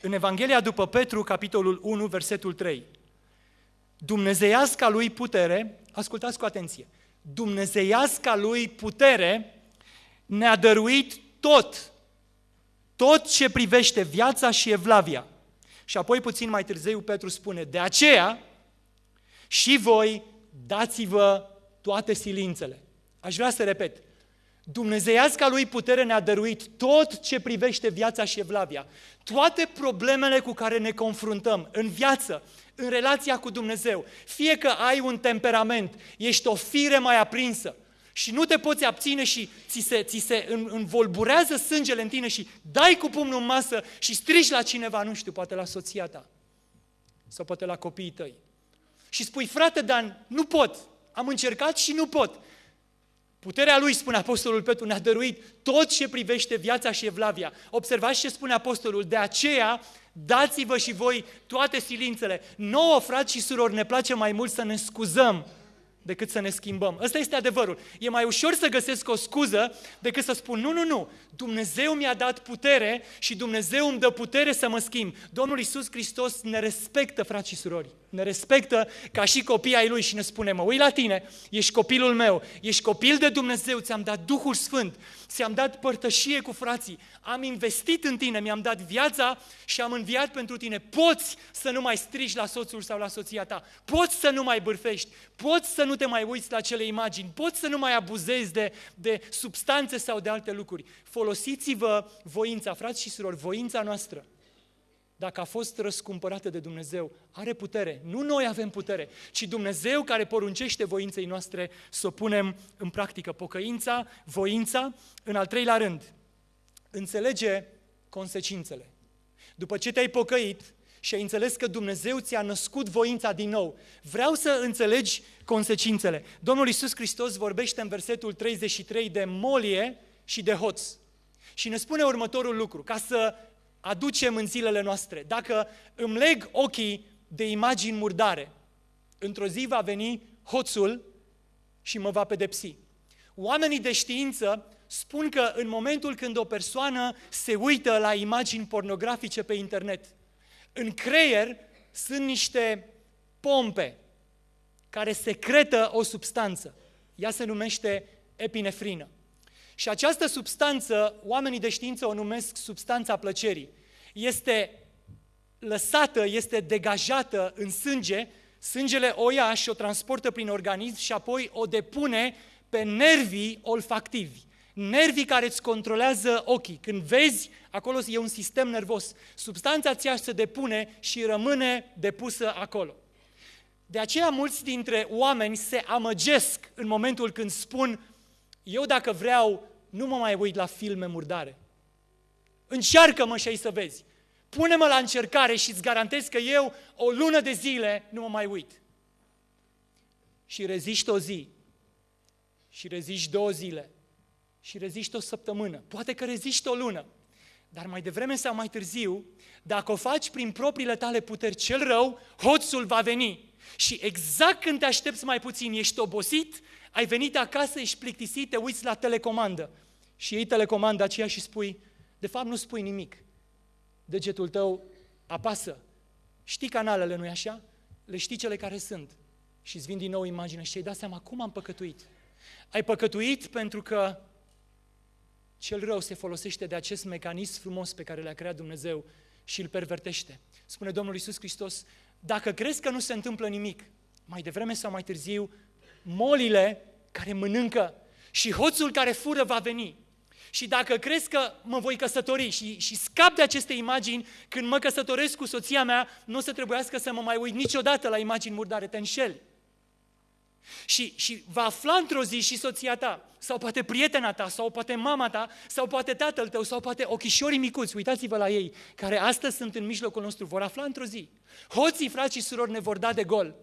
În Evanghelia după Petru, capitolul 1, versetul 3. Dumnezeiasca lui putere, ascultați cu atenție, Dumnezeiasca lui putere ne-a dăruit tot, tot ce privește viața și evlavia. Și apoi puțin mai târziu Petru spune, de aceea și voi dați-vă toate silințele. Aș vrea să repet, Dumnezeiasca lui putere ne-a dăruit tot ce privește viața și evlavia. Toate problemele cu care ne confruntăm în viață, în relația cu Dumnezeu, fie că ai un temperament, ești o fire mai aprinsă și nu te poți abține și ți se, ți se învolburează sângele în tine și dai cu pumnul în masă și strigi la cineva, nu știu, poate la soția ta sau poate la copiii tăi. Și spui, frate Dan, nu pot, am încercat și nu pot. Puterea lui, spune Apostolul Petru, ne-a dăruit tot ce privește viața și evlavia. Observați ce spune Apostolul, de aceea dați-vă și voi toate silințele. Nouă, frați și surori, ne place mai mult să ne scuzăm decât să ne schimbăm. Ăsta este adevărul. E mai ușor să găsesc o scuză decât să spun, nu, nu, nu, Dumnezeu mi-a dat putere și Dumnezeu îmi dă putere să mă schimb. Domnul Isus Hristos ne respectă, frați și surori ne respectă ca și copii ai Lui și ne spune, mă uit la tine, ești copilul meu, ești copil de Dumnezeu, ți-am dat Duhul Sfânt, ți-am dat părtășie cu frații, am investit în tine, mi-am dat viața și am înviat pentru tine. Poți să nu mai strigi la soțul sau la soția ta, poți să nu mai bârfești, poți să nu te mai uiți la cele imagini, poți să nu mai abuzezi de, de substanțe sau de alte lucruri. Folosiți-vă voința, frați și surori, voința noastră dacă a fost răscumpărată de Dumnezeu, are putere. Nu noi avem putere, ci Dumnezeu care poruncește voinței noastre să o punem în practică. Pocăința, voința, în al treilea rând, înțelege consecințele. După ce te-ai pocăit și ai înțeles că Dumnezeu ți-a născut voința din nou, vreau să înțelegi consecințele. Domnul Iisus Hristos vorbește în versetul 33 de molie și de hoț. Și ne spune următorul lucru, ca să aducem în zilele noastre. Dacă îmi leg ochii de imagini murdare, într-o zi va veni hoțul și mă va pedepsi. Oamenii de știință spun că în momentul când o persoană se uită la imagini pornografice pe internet, în creier sunt niște pompe care secretă o substanță. Ea se numește epinefrină. Și această substanță, oamenii de știință o numesc substanța plăcerii. Este lăsată, este degajată în sânge, sângele o ia și o transportă prin organism și apoi o depune pe nervii olfactivi. nervii care îți controlează ochii. Când vezi, acolo e un sistem nervos. Substanța aceea se depune și rămâne depusă acolo. De aceea mulți dintre oameni se amăgesc în momentul când spun eu dacă vreau nu mă mai uit la filme murdare. Încearcă-mă și ai să vezi. Pune-mă la încercare și îți garantez că eu o lună de zile nu mă mai uit. Și reziști o zi, și reziști două zile, și reziști o săptămână, poate că reziști o lună, dar mai devreme sau mai târziu, dacă o faci prin propriile tale puteri cel rău, hoțul va veni. Și exact când te aștepți mai puțin, ești obosit, ai venit acasă, ești plictisit, te uiți la telecomandă și iei telecomanda aceea și spui, de fapt nu spui nimic. Degetul tău apasă. Știi canalele, nu-i așa? Le știi cele care sunt. Și îți vin din nou imagine și ai dat seama cum am păcătuit. Ai păcătuit pentru că cel rău se folosește de acest mecanism frumos pe care le-a creat Dumnezeu și îl pervertește. Spune Domnul Iisus Hristos, dacă crezi că nu se întâmplă nimic, mai devreme sau mai târziu, molile care mănâncă și hoțul care fură va veni. Și dacă crezi că mă voi căsători și, și scap de aceste imagini, când mă căsătoresc cu soția mea, nu o să trebuiască să mă mai uit niciodată la imagini murdare, te înșeli. Și, și va afla într-o zi și soția ta, sau poate prietena ta, sau poate mama ta, sau poate tatăl tău, sau poate ochișorii micuți, uitați-vă la ei, care astăzi sunt în mijlocul nostru, vor afla într-o zi. Hoții, frați și surori, ne vor da de gol.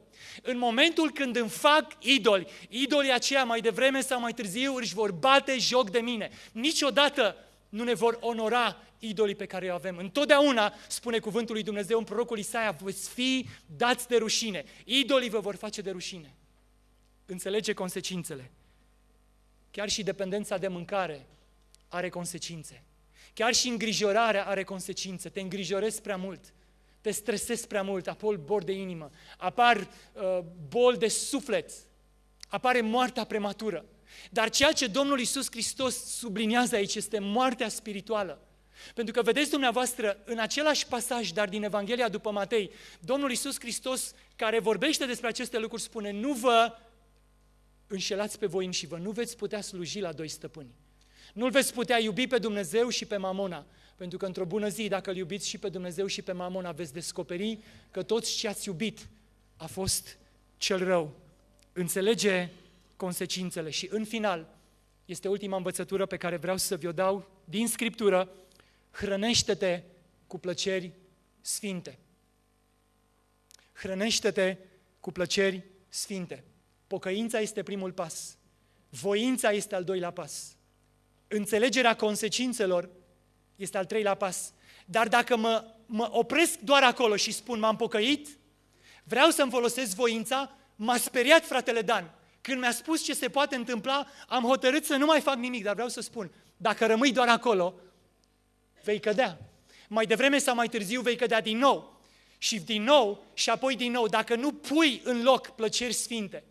În momentul când îmi fac idoli, idolii aceia mai devreme sau mai târziu își vor bate joc de mine. Niciodată nu ne vor onora idolii pe care îi avem. Întotdeauna, spune cuvântul lui Dumnezeu în prorocul Isaia, veți fi dați de rușine. Idolii vă vor face de rușine. Înțelege consecințele. Chiar și dependența de mâncare are consecințe. Chiar și îngrijorarea are consecințe. Te îngrijorezi prea mult te stresezi prea mult, apar boli de inimă, apar uh, boli de suflet, apare moartea prematură. Dar ceea ce Domnul Isus Hristos subliniază aici este moartea spirituală. Pentru că vedeți dumneavoastră, în același pasaj, dar din Evanghelia după Matei, Domnul Isus Hristos, care vorbește despre aceste lucruri, spune, nu vă înșelați pe voi și vă nu veți putea sluji la doi stăpâni. Nu-L veți putea iubi pe Dumnezeu și pe Mamona. Pentru că într-o bună zi, dacă îl iubiți și pe Dumnezeu și pe Mamon, veți descoperi că toți ce ați iubit a fost cel rău. Înțelege consecințele și în final, este ultima învățătură pe care vreau să vi-o dau din Scriptură, hrănește-te cu plăceri sfinte. Hrănește-te cu plăceri sfinte. Pocăința este primul pas. Voința este al doilea pas. Înțelegerea consecințelor este al treilea pas. Dar dacă mă, mă opresc doar acolo și spun m-am pocăit, vreau să-mi folosesc voința, m-a speriat fratele Dan. Când mi-a spus ce se poate întâmpla, am hotărât să nu mai fac nimic, dar vreau să spun, dacă rămâi doar acolo, vei cădea. Mai devreme sau mai târziu vei cădea din nou. Și din nou și apoi din nou, dacă nu pui în loc plăceri sfinte,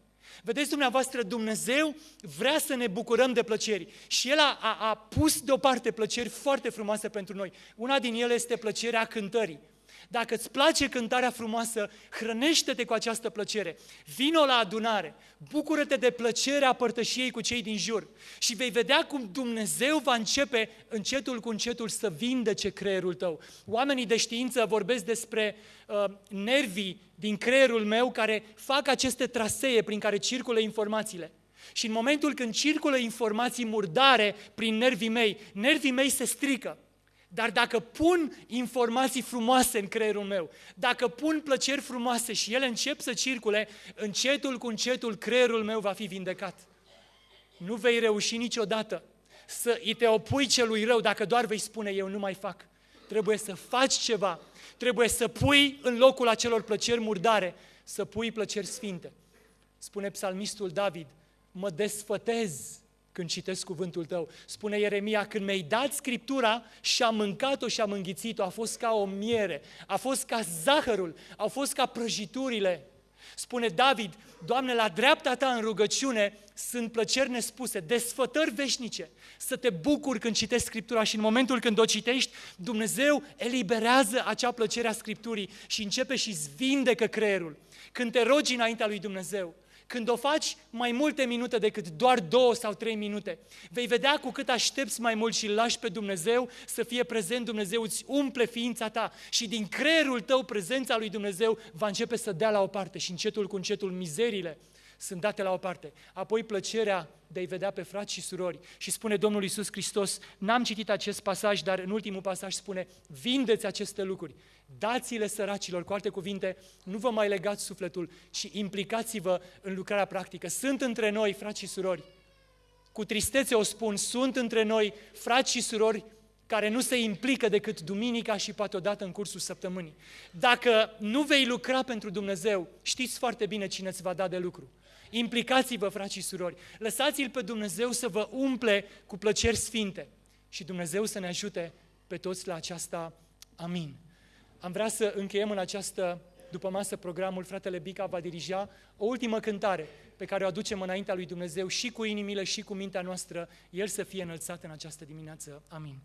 Vedeți dumneavoastră, Dumnezeu vrea să ne bucurăm de plăceri și El a, a, a pus deoparte plăceri foarte frumoase pentru noi. Una din ele este plăcerea cântării. Dacă îți place cântarea frumoasă, hrănește-te cu această plăcere. Vino la adunare, bucură-te de plăcerea părtășiei cu cei din jur și vei vedea cum Dumnezeu va începe încetul cu încetul să vindece creierul tău. Oamenii de știință vorbesc despre uh, nervii din creierul meu care fac aceste trasee prin care circulă informațiile. Și în momentul când circulă informații murdare prin nervii mei, nervii mei se strică. Dar dacă pun informații frumoase în creierul meu, dacă pun plăceri frumoase și ele încep să circule, încetul cu încetul creierul meu va fi vindecat. Nu vei reuși niciodată să îi te opui celui rău dacă doar vei spune eu nu mai fac. Trebuie să faci ceva. Trebuie să pui în locul acelor plăceri murdare, să pui plăceri sfinte. Spune psalmistul David, mă desfătez când citesc cuvântul tău. Spune Ieremia, când mi-ai dat Scriptura și am mâncat-o și am înghițit-o, a fost ca o miere, a fost ca zahărul, au fost ca prăjiturile. Spune David, Doamne, la dreapta Ta în rugăciune sunt plăceri nespuse, desfătări veșnice, să te bucuri când citești Scriptura și în momentul când o citești, Dumnezeu eliberează acea plăcere a Scripturii și începe și-ți vindecă creierul. Când te rogi înaintea lui Dumnezeu, când o faci mai multe minute decât doar două sau trei minute, vei vedea cu cât aștepți mai mult și îl lași pe Dumnezeu să fie prezent, Dumnezeu îți umple ființa ta și din creierul tău prezența lui Dumnezeu va începe să dea la o parte și încetul cu încetul mizerile sunt date la o parte. Apoi plăcerea de a-i vedea pe frați și surori. Și spune Domnul Iisus Hristos, n-am citit acest pasaj, dar în ultimul pasaj spune, vindeți aceste lucruri, dați-le săracilor, cu alte cuvinte, nu vă mai legați sufletul, ci implicați-vă în lucrarea practică. Sunt între noi, frați și surori, cu tristețe o spun, sunt între noi frați și surori care nu se implică decât duminica și poate odată în cursul săptămânii. Dacă nu vei lucra pentru Dumnezeu, știți foarte bine cine îți va da de lucru. Implicați-vă, frați și surori, lăsați-L pe Dumnezeu să vă umple cu plăceri sfinte și Dumnezeu să ne ajute pe toți la aceasta. Amin. Am vrea să încheiem în această după masă programul, fratele Bica va dirija o ultimă cântare pe care o aducem înaintea lui Dumnezeu și cu inimile și cu mintea noastră, El să fie înălțat în această dimineață. Amin.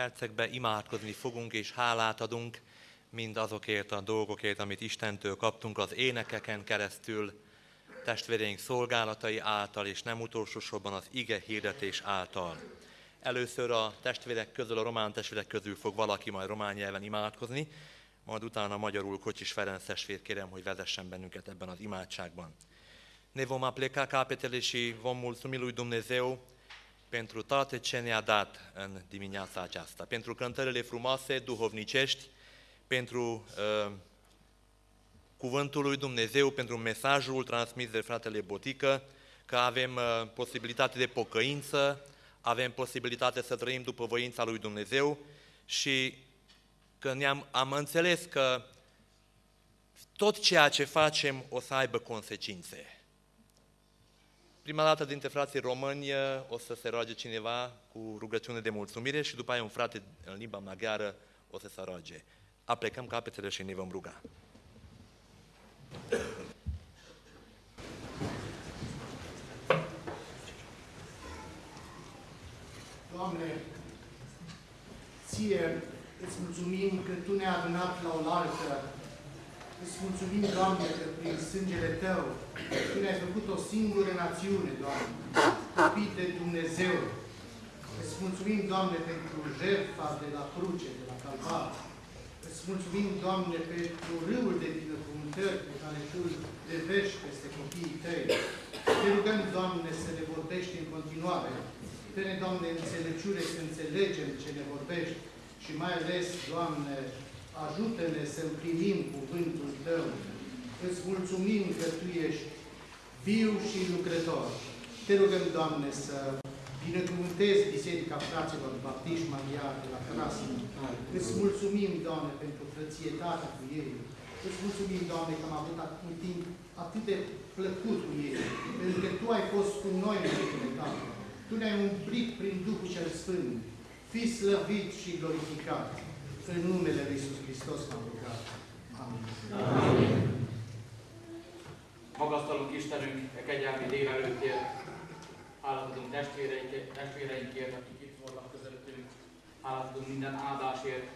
Percekben imádkozni fogunk és hálát adunk mind azokért a dolgokért, amit Istentől kaptunk az énekeken keresztül, testvéreink szolgálatai által, és nem utolsó sorban az ige hirdetés által. Először a testvérek közül, a román testvérek közül fog valaki majd román nyelven imádkozni, majd utána magyarul Kocsis Ferenc testvér kérem, hogy vezessen bennünket ebben az imádságban. Ne vom apleca capetele și vom Dumnezeu pentru toate ce ne-a dat în dimineața aceasta, pentru cântările frumoase, duhovnicești, pentru uh, cuvântul lui Dumnezeu, pentru mesajul transmis de fratele Botică, că avem uh, posibilitate de pocăință, avem posibilitate să trăim după voința lui Dumnezeu și că ne-am am înțeles că tot ceea ce facem o să aibă consecințe. Prima dată dintre frații români o să se roage cineva cu rugăciune de mulțumire și după aia un frate în limba maghiară o să se roage. Aplecăm capetele și ne vom ruga. Doamne, Ție îți mulțumim că Tu ne-ai adunat la oaltă. Îți mulțumim, Doamne, că prin sângele Tău Tu ne-ai făcut o singură națiune, Doamne, copii de Dumnezeu. Îți mulțumim, Doamne, pentru jertfa de la cruce, de la calvar. Îți mulțumim, Doamne, pentru râul de binecuvântări pe care Tu îl devești peste copiii Tăi. Te rugăm, Doamne, să ne vorbești în continuare. Dă-ne, Doamne, înțelepciune să înțelegem ce ne vorbești și mai ales, Doamne, ajută-ne să împlinim cuvântul Tău. Îți mulțumim că Tu ești viu și lucrător. Te rugăm, Doamne, să binecuvântezi Biserica Fraților Baptiști Maria de la Crasă. Îți mulțumim, Doamne, pentru frățietatea cu ei. Îți mulțumim, Doamne, că am avut un timp atât de plăcut cu ei, pentru că Tu ai fost cu noi în ultimele Tale. Tu ne-ai umplit prin Duhul cel Sfânt. Fii slăvit și glorificat. În numele Lui Iisus Hristos m-am rugat. Amin. Magasztalunk Istenünk e kegyelmi délelőttért, hálát adunk testvéreink- testvéreinkért, akik itt voltak közöttünk, hálát adunk minden áldásért,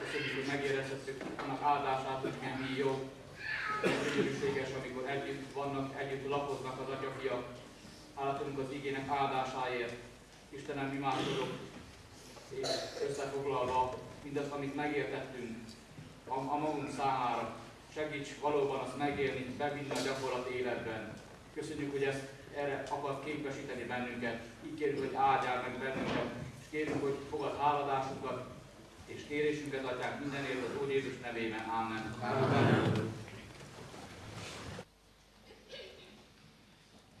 köszönjük, hogy megérezhettük annak áldását, hogy mi jó, gyönyörűséges, amikor együtt vannak, együtt lapoznak az atyafiak, hálát adunk az igének áldásáért. Istenem, imádkozok, és összefoglalva mindazt, amit megértettünk a, a magunk számára, segíts valóban azt megélni, bevinni a gyakorlat életben. Köszönjük, hogy ezt erre akar képesíteni bennünket. Így kérjük, hogy áldjál meg bennünket, kérjük, hogy fogad háladásunkat, és kérésünket adják mindenért az Úr Jézus nevében. Amen. Amen.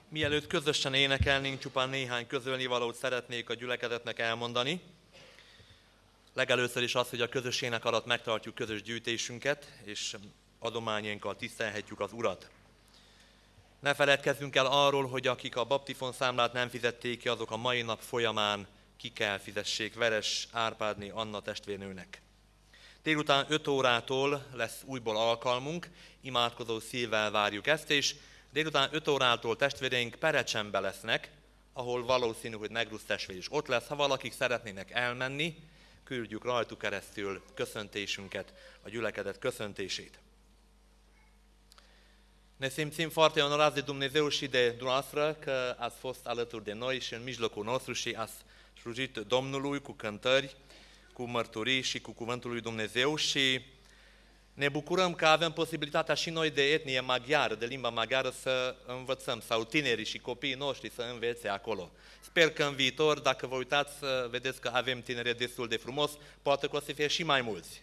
Mielőtt közösen énekelnénk, csupán néhány közölnivalót szeretnék a gyülekezetnek elmondani. Legelőször is az, hogy a közös ének alatt megtartjuk közös gyűjtésünket, és adományainkkal tisztelhetjük az Urat. Ne feledkezzünk el arról, hogy akik a baptifon számlát nem fizették ki, azok a mai nap folyamán ki kell fizessék Veres Árpádné Anna testvérnőnek. Délután 5 órától lesz újból alkalmunk, imádkozó szívvel várjuk ezt, és délután 5 órától testvéreink Perecsenbe lesznek, ahol valószínű, hogy Negrusz testvér is ott lesz. Ha valakik szeretnének elmenni, küldjük rajtuk keresztül köszöntésünket, a gyülekezet köszöntését. Ne simțim foarte onorați de Dumnezeu și de dumneavoastră că ați fost alături de noi și în mijlocul nostru și ați slujit Domnului cu cântări, cu mărturii și cu cuvântul lui Dumnezeu și ne bucurăm că avem posibilitatea și noi de etnie maghiară, de limba maghiară, să învățăm, sau tinerii și copiii noștri să învețe acolo. Sper că în viitor, dacă vă uitați, să vedeți că avem tinere destul de frumos, poate că o să fie și mai mulți.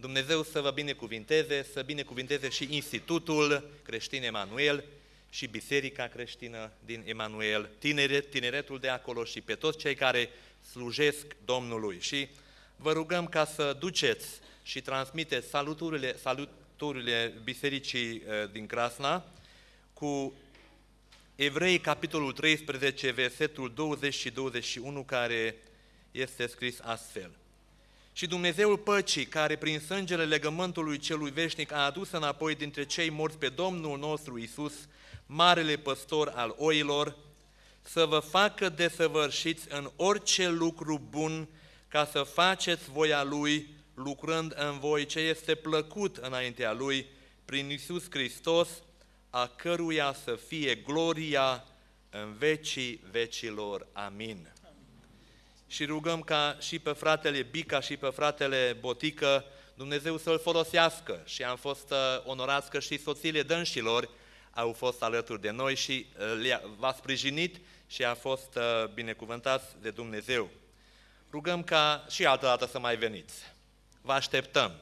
Dumnezeu să vă binecuvinteze, să binecuvinteze și Institutul Creștin Emanuel și Biserica Creștină din Emanuel, tineret, tineretul de acolo și pe toți cei care slujesc Domnului. Și vă rugăm ca să duceți și transmiteți saluturile, saluturile Bisericii eh, din Crasna cu Evrei, capitolul 13, versetul 20 și 21, care este scris astfel. Și Dumnezeul păcii, care prin sângele legământului celui veșnic a adus înapoi dintre cei morți pe Domnul nostru Isus, marele păstor al oilor, să vă facă desăvârșiți în orice lucru bun, ca să faceți voia Lui, lucrând în voi ce este plăcut înaintea Lui, prin Isus Hristos, a căruia să fie gloria în vecii vecilor. Amin. și rugăm ca și pe fratele Bica și pe fratele Botică Dumnezeu să-l folosească și am fost uh, onorați că și soțiile dânșilor au fost alături de noi și uh, le-a, v-a sprijinit și a fost uh, binecuvântați de Dumnezeu. Rugăm ca și altă dată să mai veniți. Vă așteptăm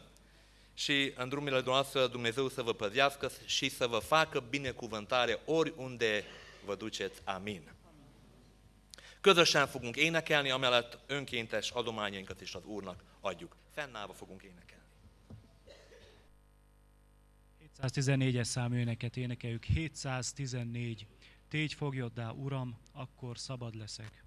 și în drumurile noastre Dumnezeu să vă păzească și să vă facă binecuvântare oriunde vă duceți. Amin. Közösen fogunk énekelni, amellett önkéntes adományainkat is az Úrnak adjuk. Fennállva fogunk énekelni. 714-es számú éneket énekeljük. 714. Tégy fogjoddá, Uram, akkor szabad leszek.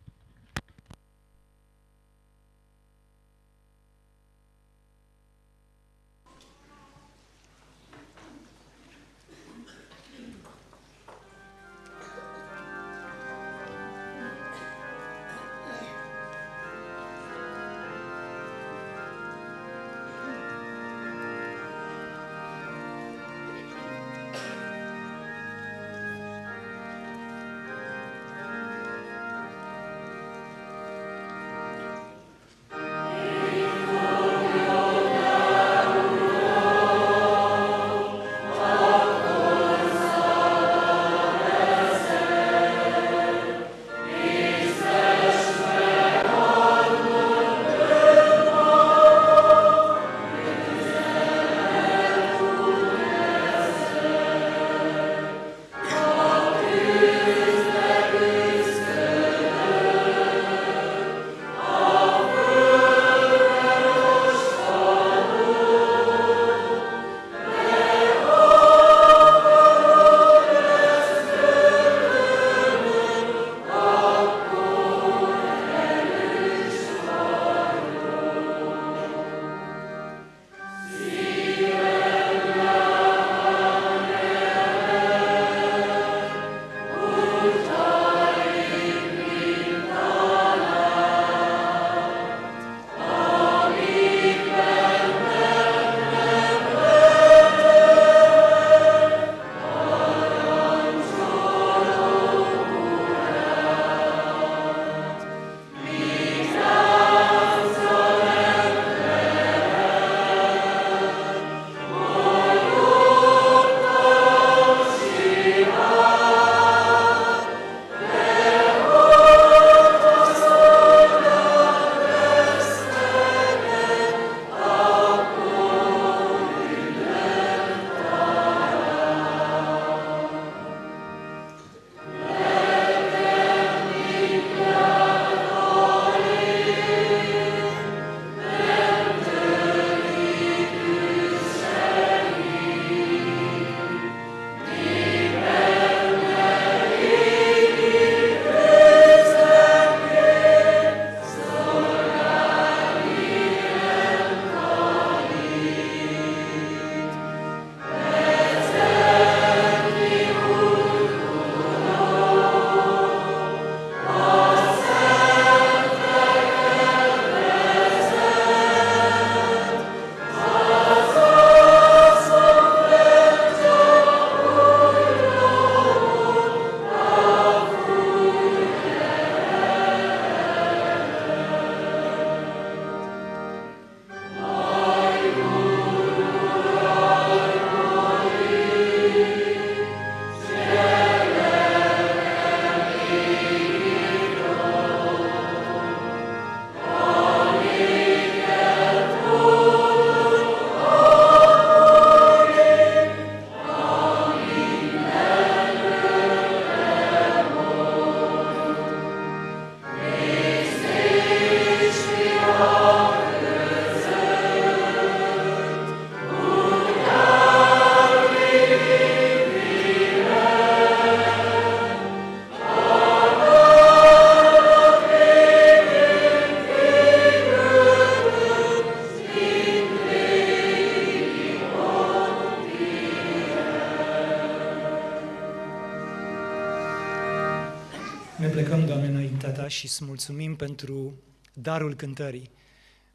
Și îți mulțumim pentru darul cântării.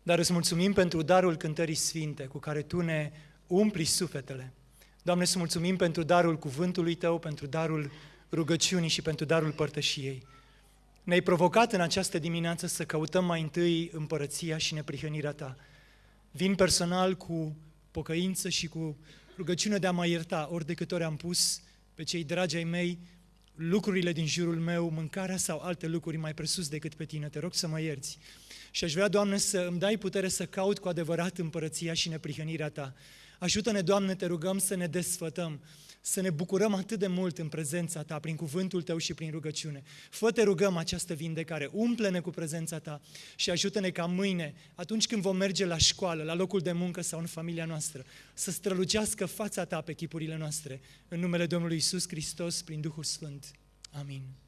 Dar îți mulțumim pentru darul cântării sfinte cu care Tu ne umpli sufletele. Doamne, îți mulțumim pentru darul cuvântului Tău, pentru darul rugăciunii și pentru darul părtășiei. Ne-ai provocat în această dimineață să căutăm mai întâi împărăția și neprihănirea Ta. Vin personal cu pocăință și cu rugăciune de a mă ierta ori de câte ori am pus pe cei dragi ai mei lucrurile din jurul meu, mâncarea sau alte lucruri mai presus decât pe tine. Te rog să mă ierți. Și aș vrea, Doamne, să îmi dai putere să caut cu adevărat împărăția și neprihănirea Ta. Ajută-ne, Doamne, te rugăm să ne desfătăm, să ne bucurăm atât de mult în prezența Ta, prin cuvântul Tău și prin rugăciune. Fă te rugăm această vindecare, umple-ne cu prezența Ta și ajută-ne ca mâine, atunci când vom merge la școală, la locul de muncă sau în familia noastră, să strălucească fața Ta pe chipurile noastre. În numele Domnului Isus Hristos, prin Duhul Sfânt. Amin. Amin.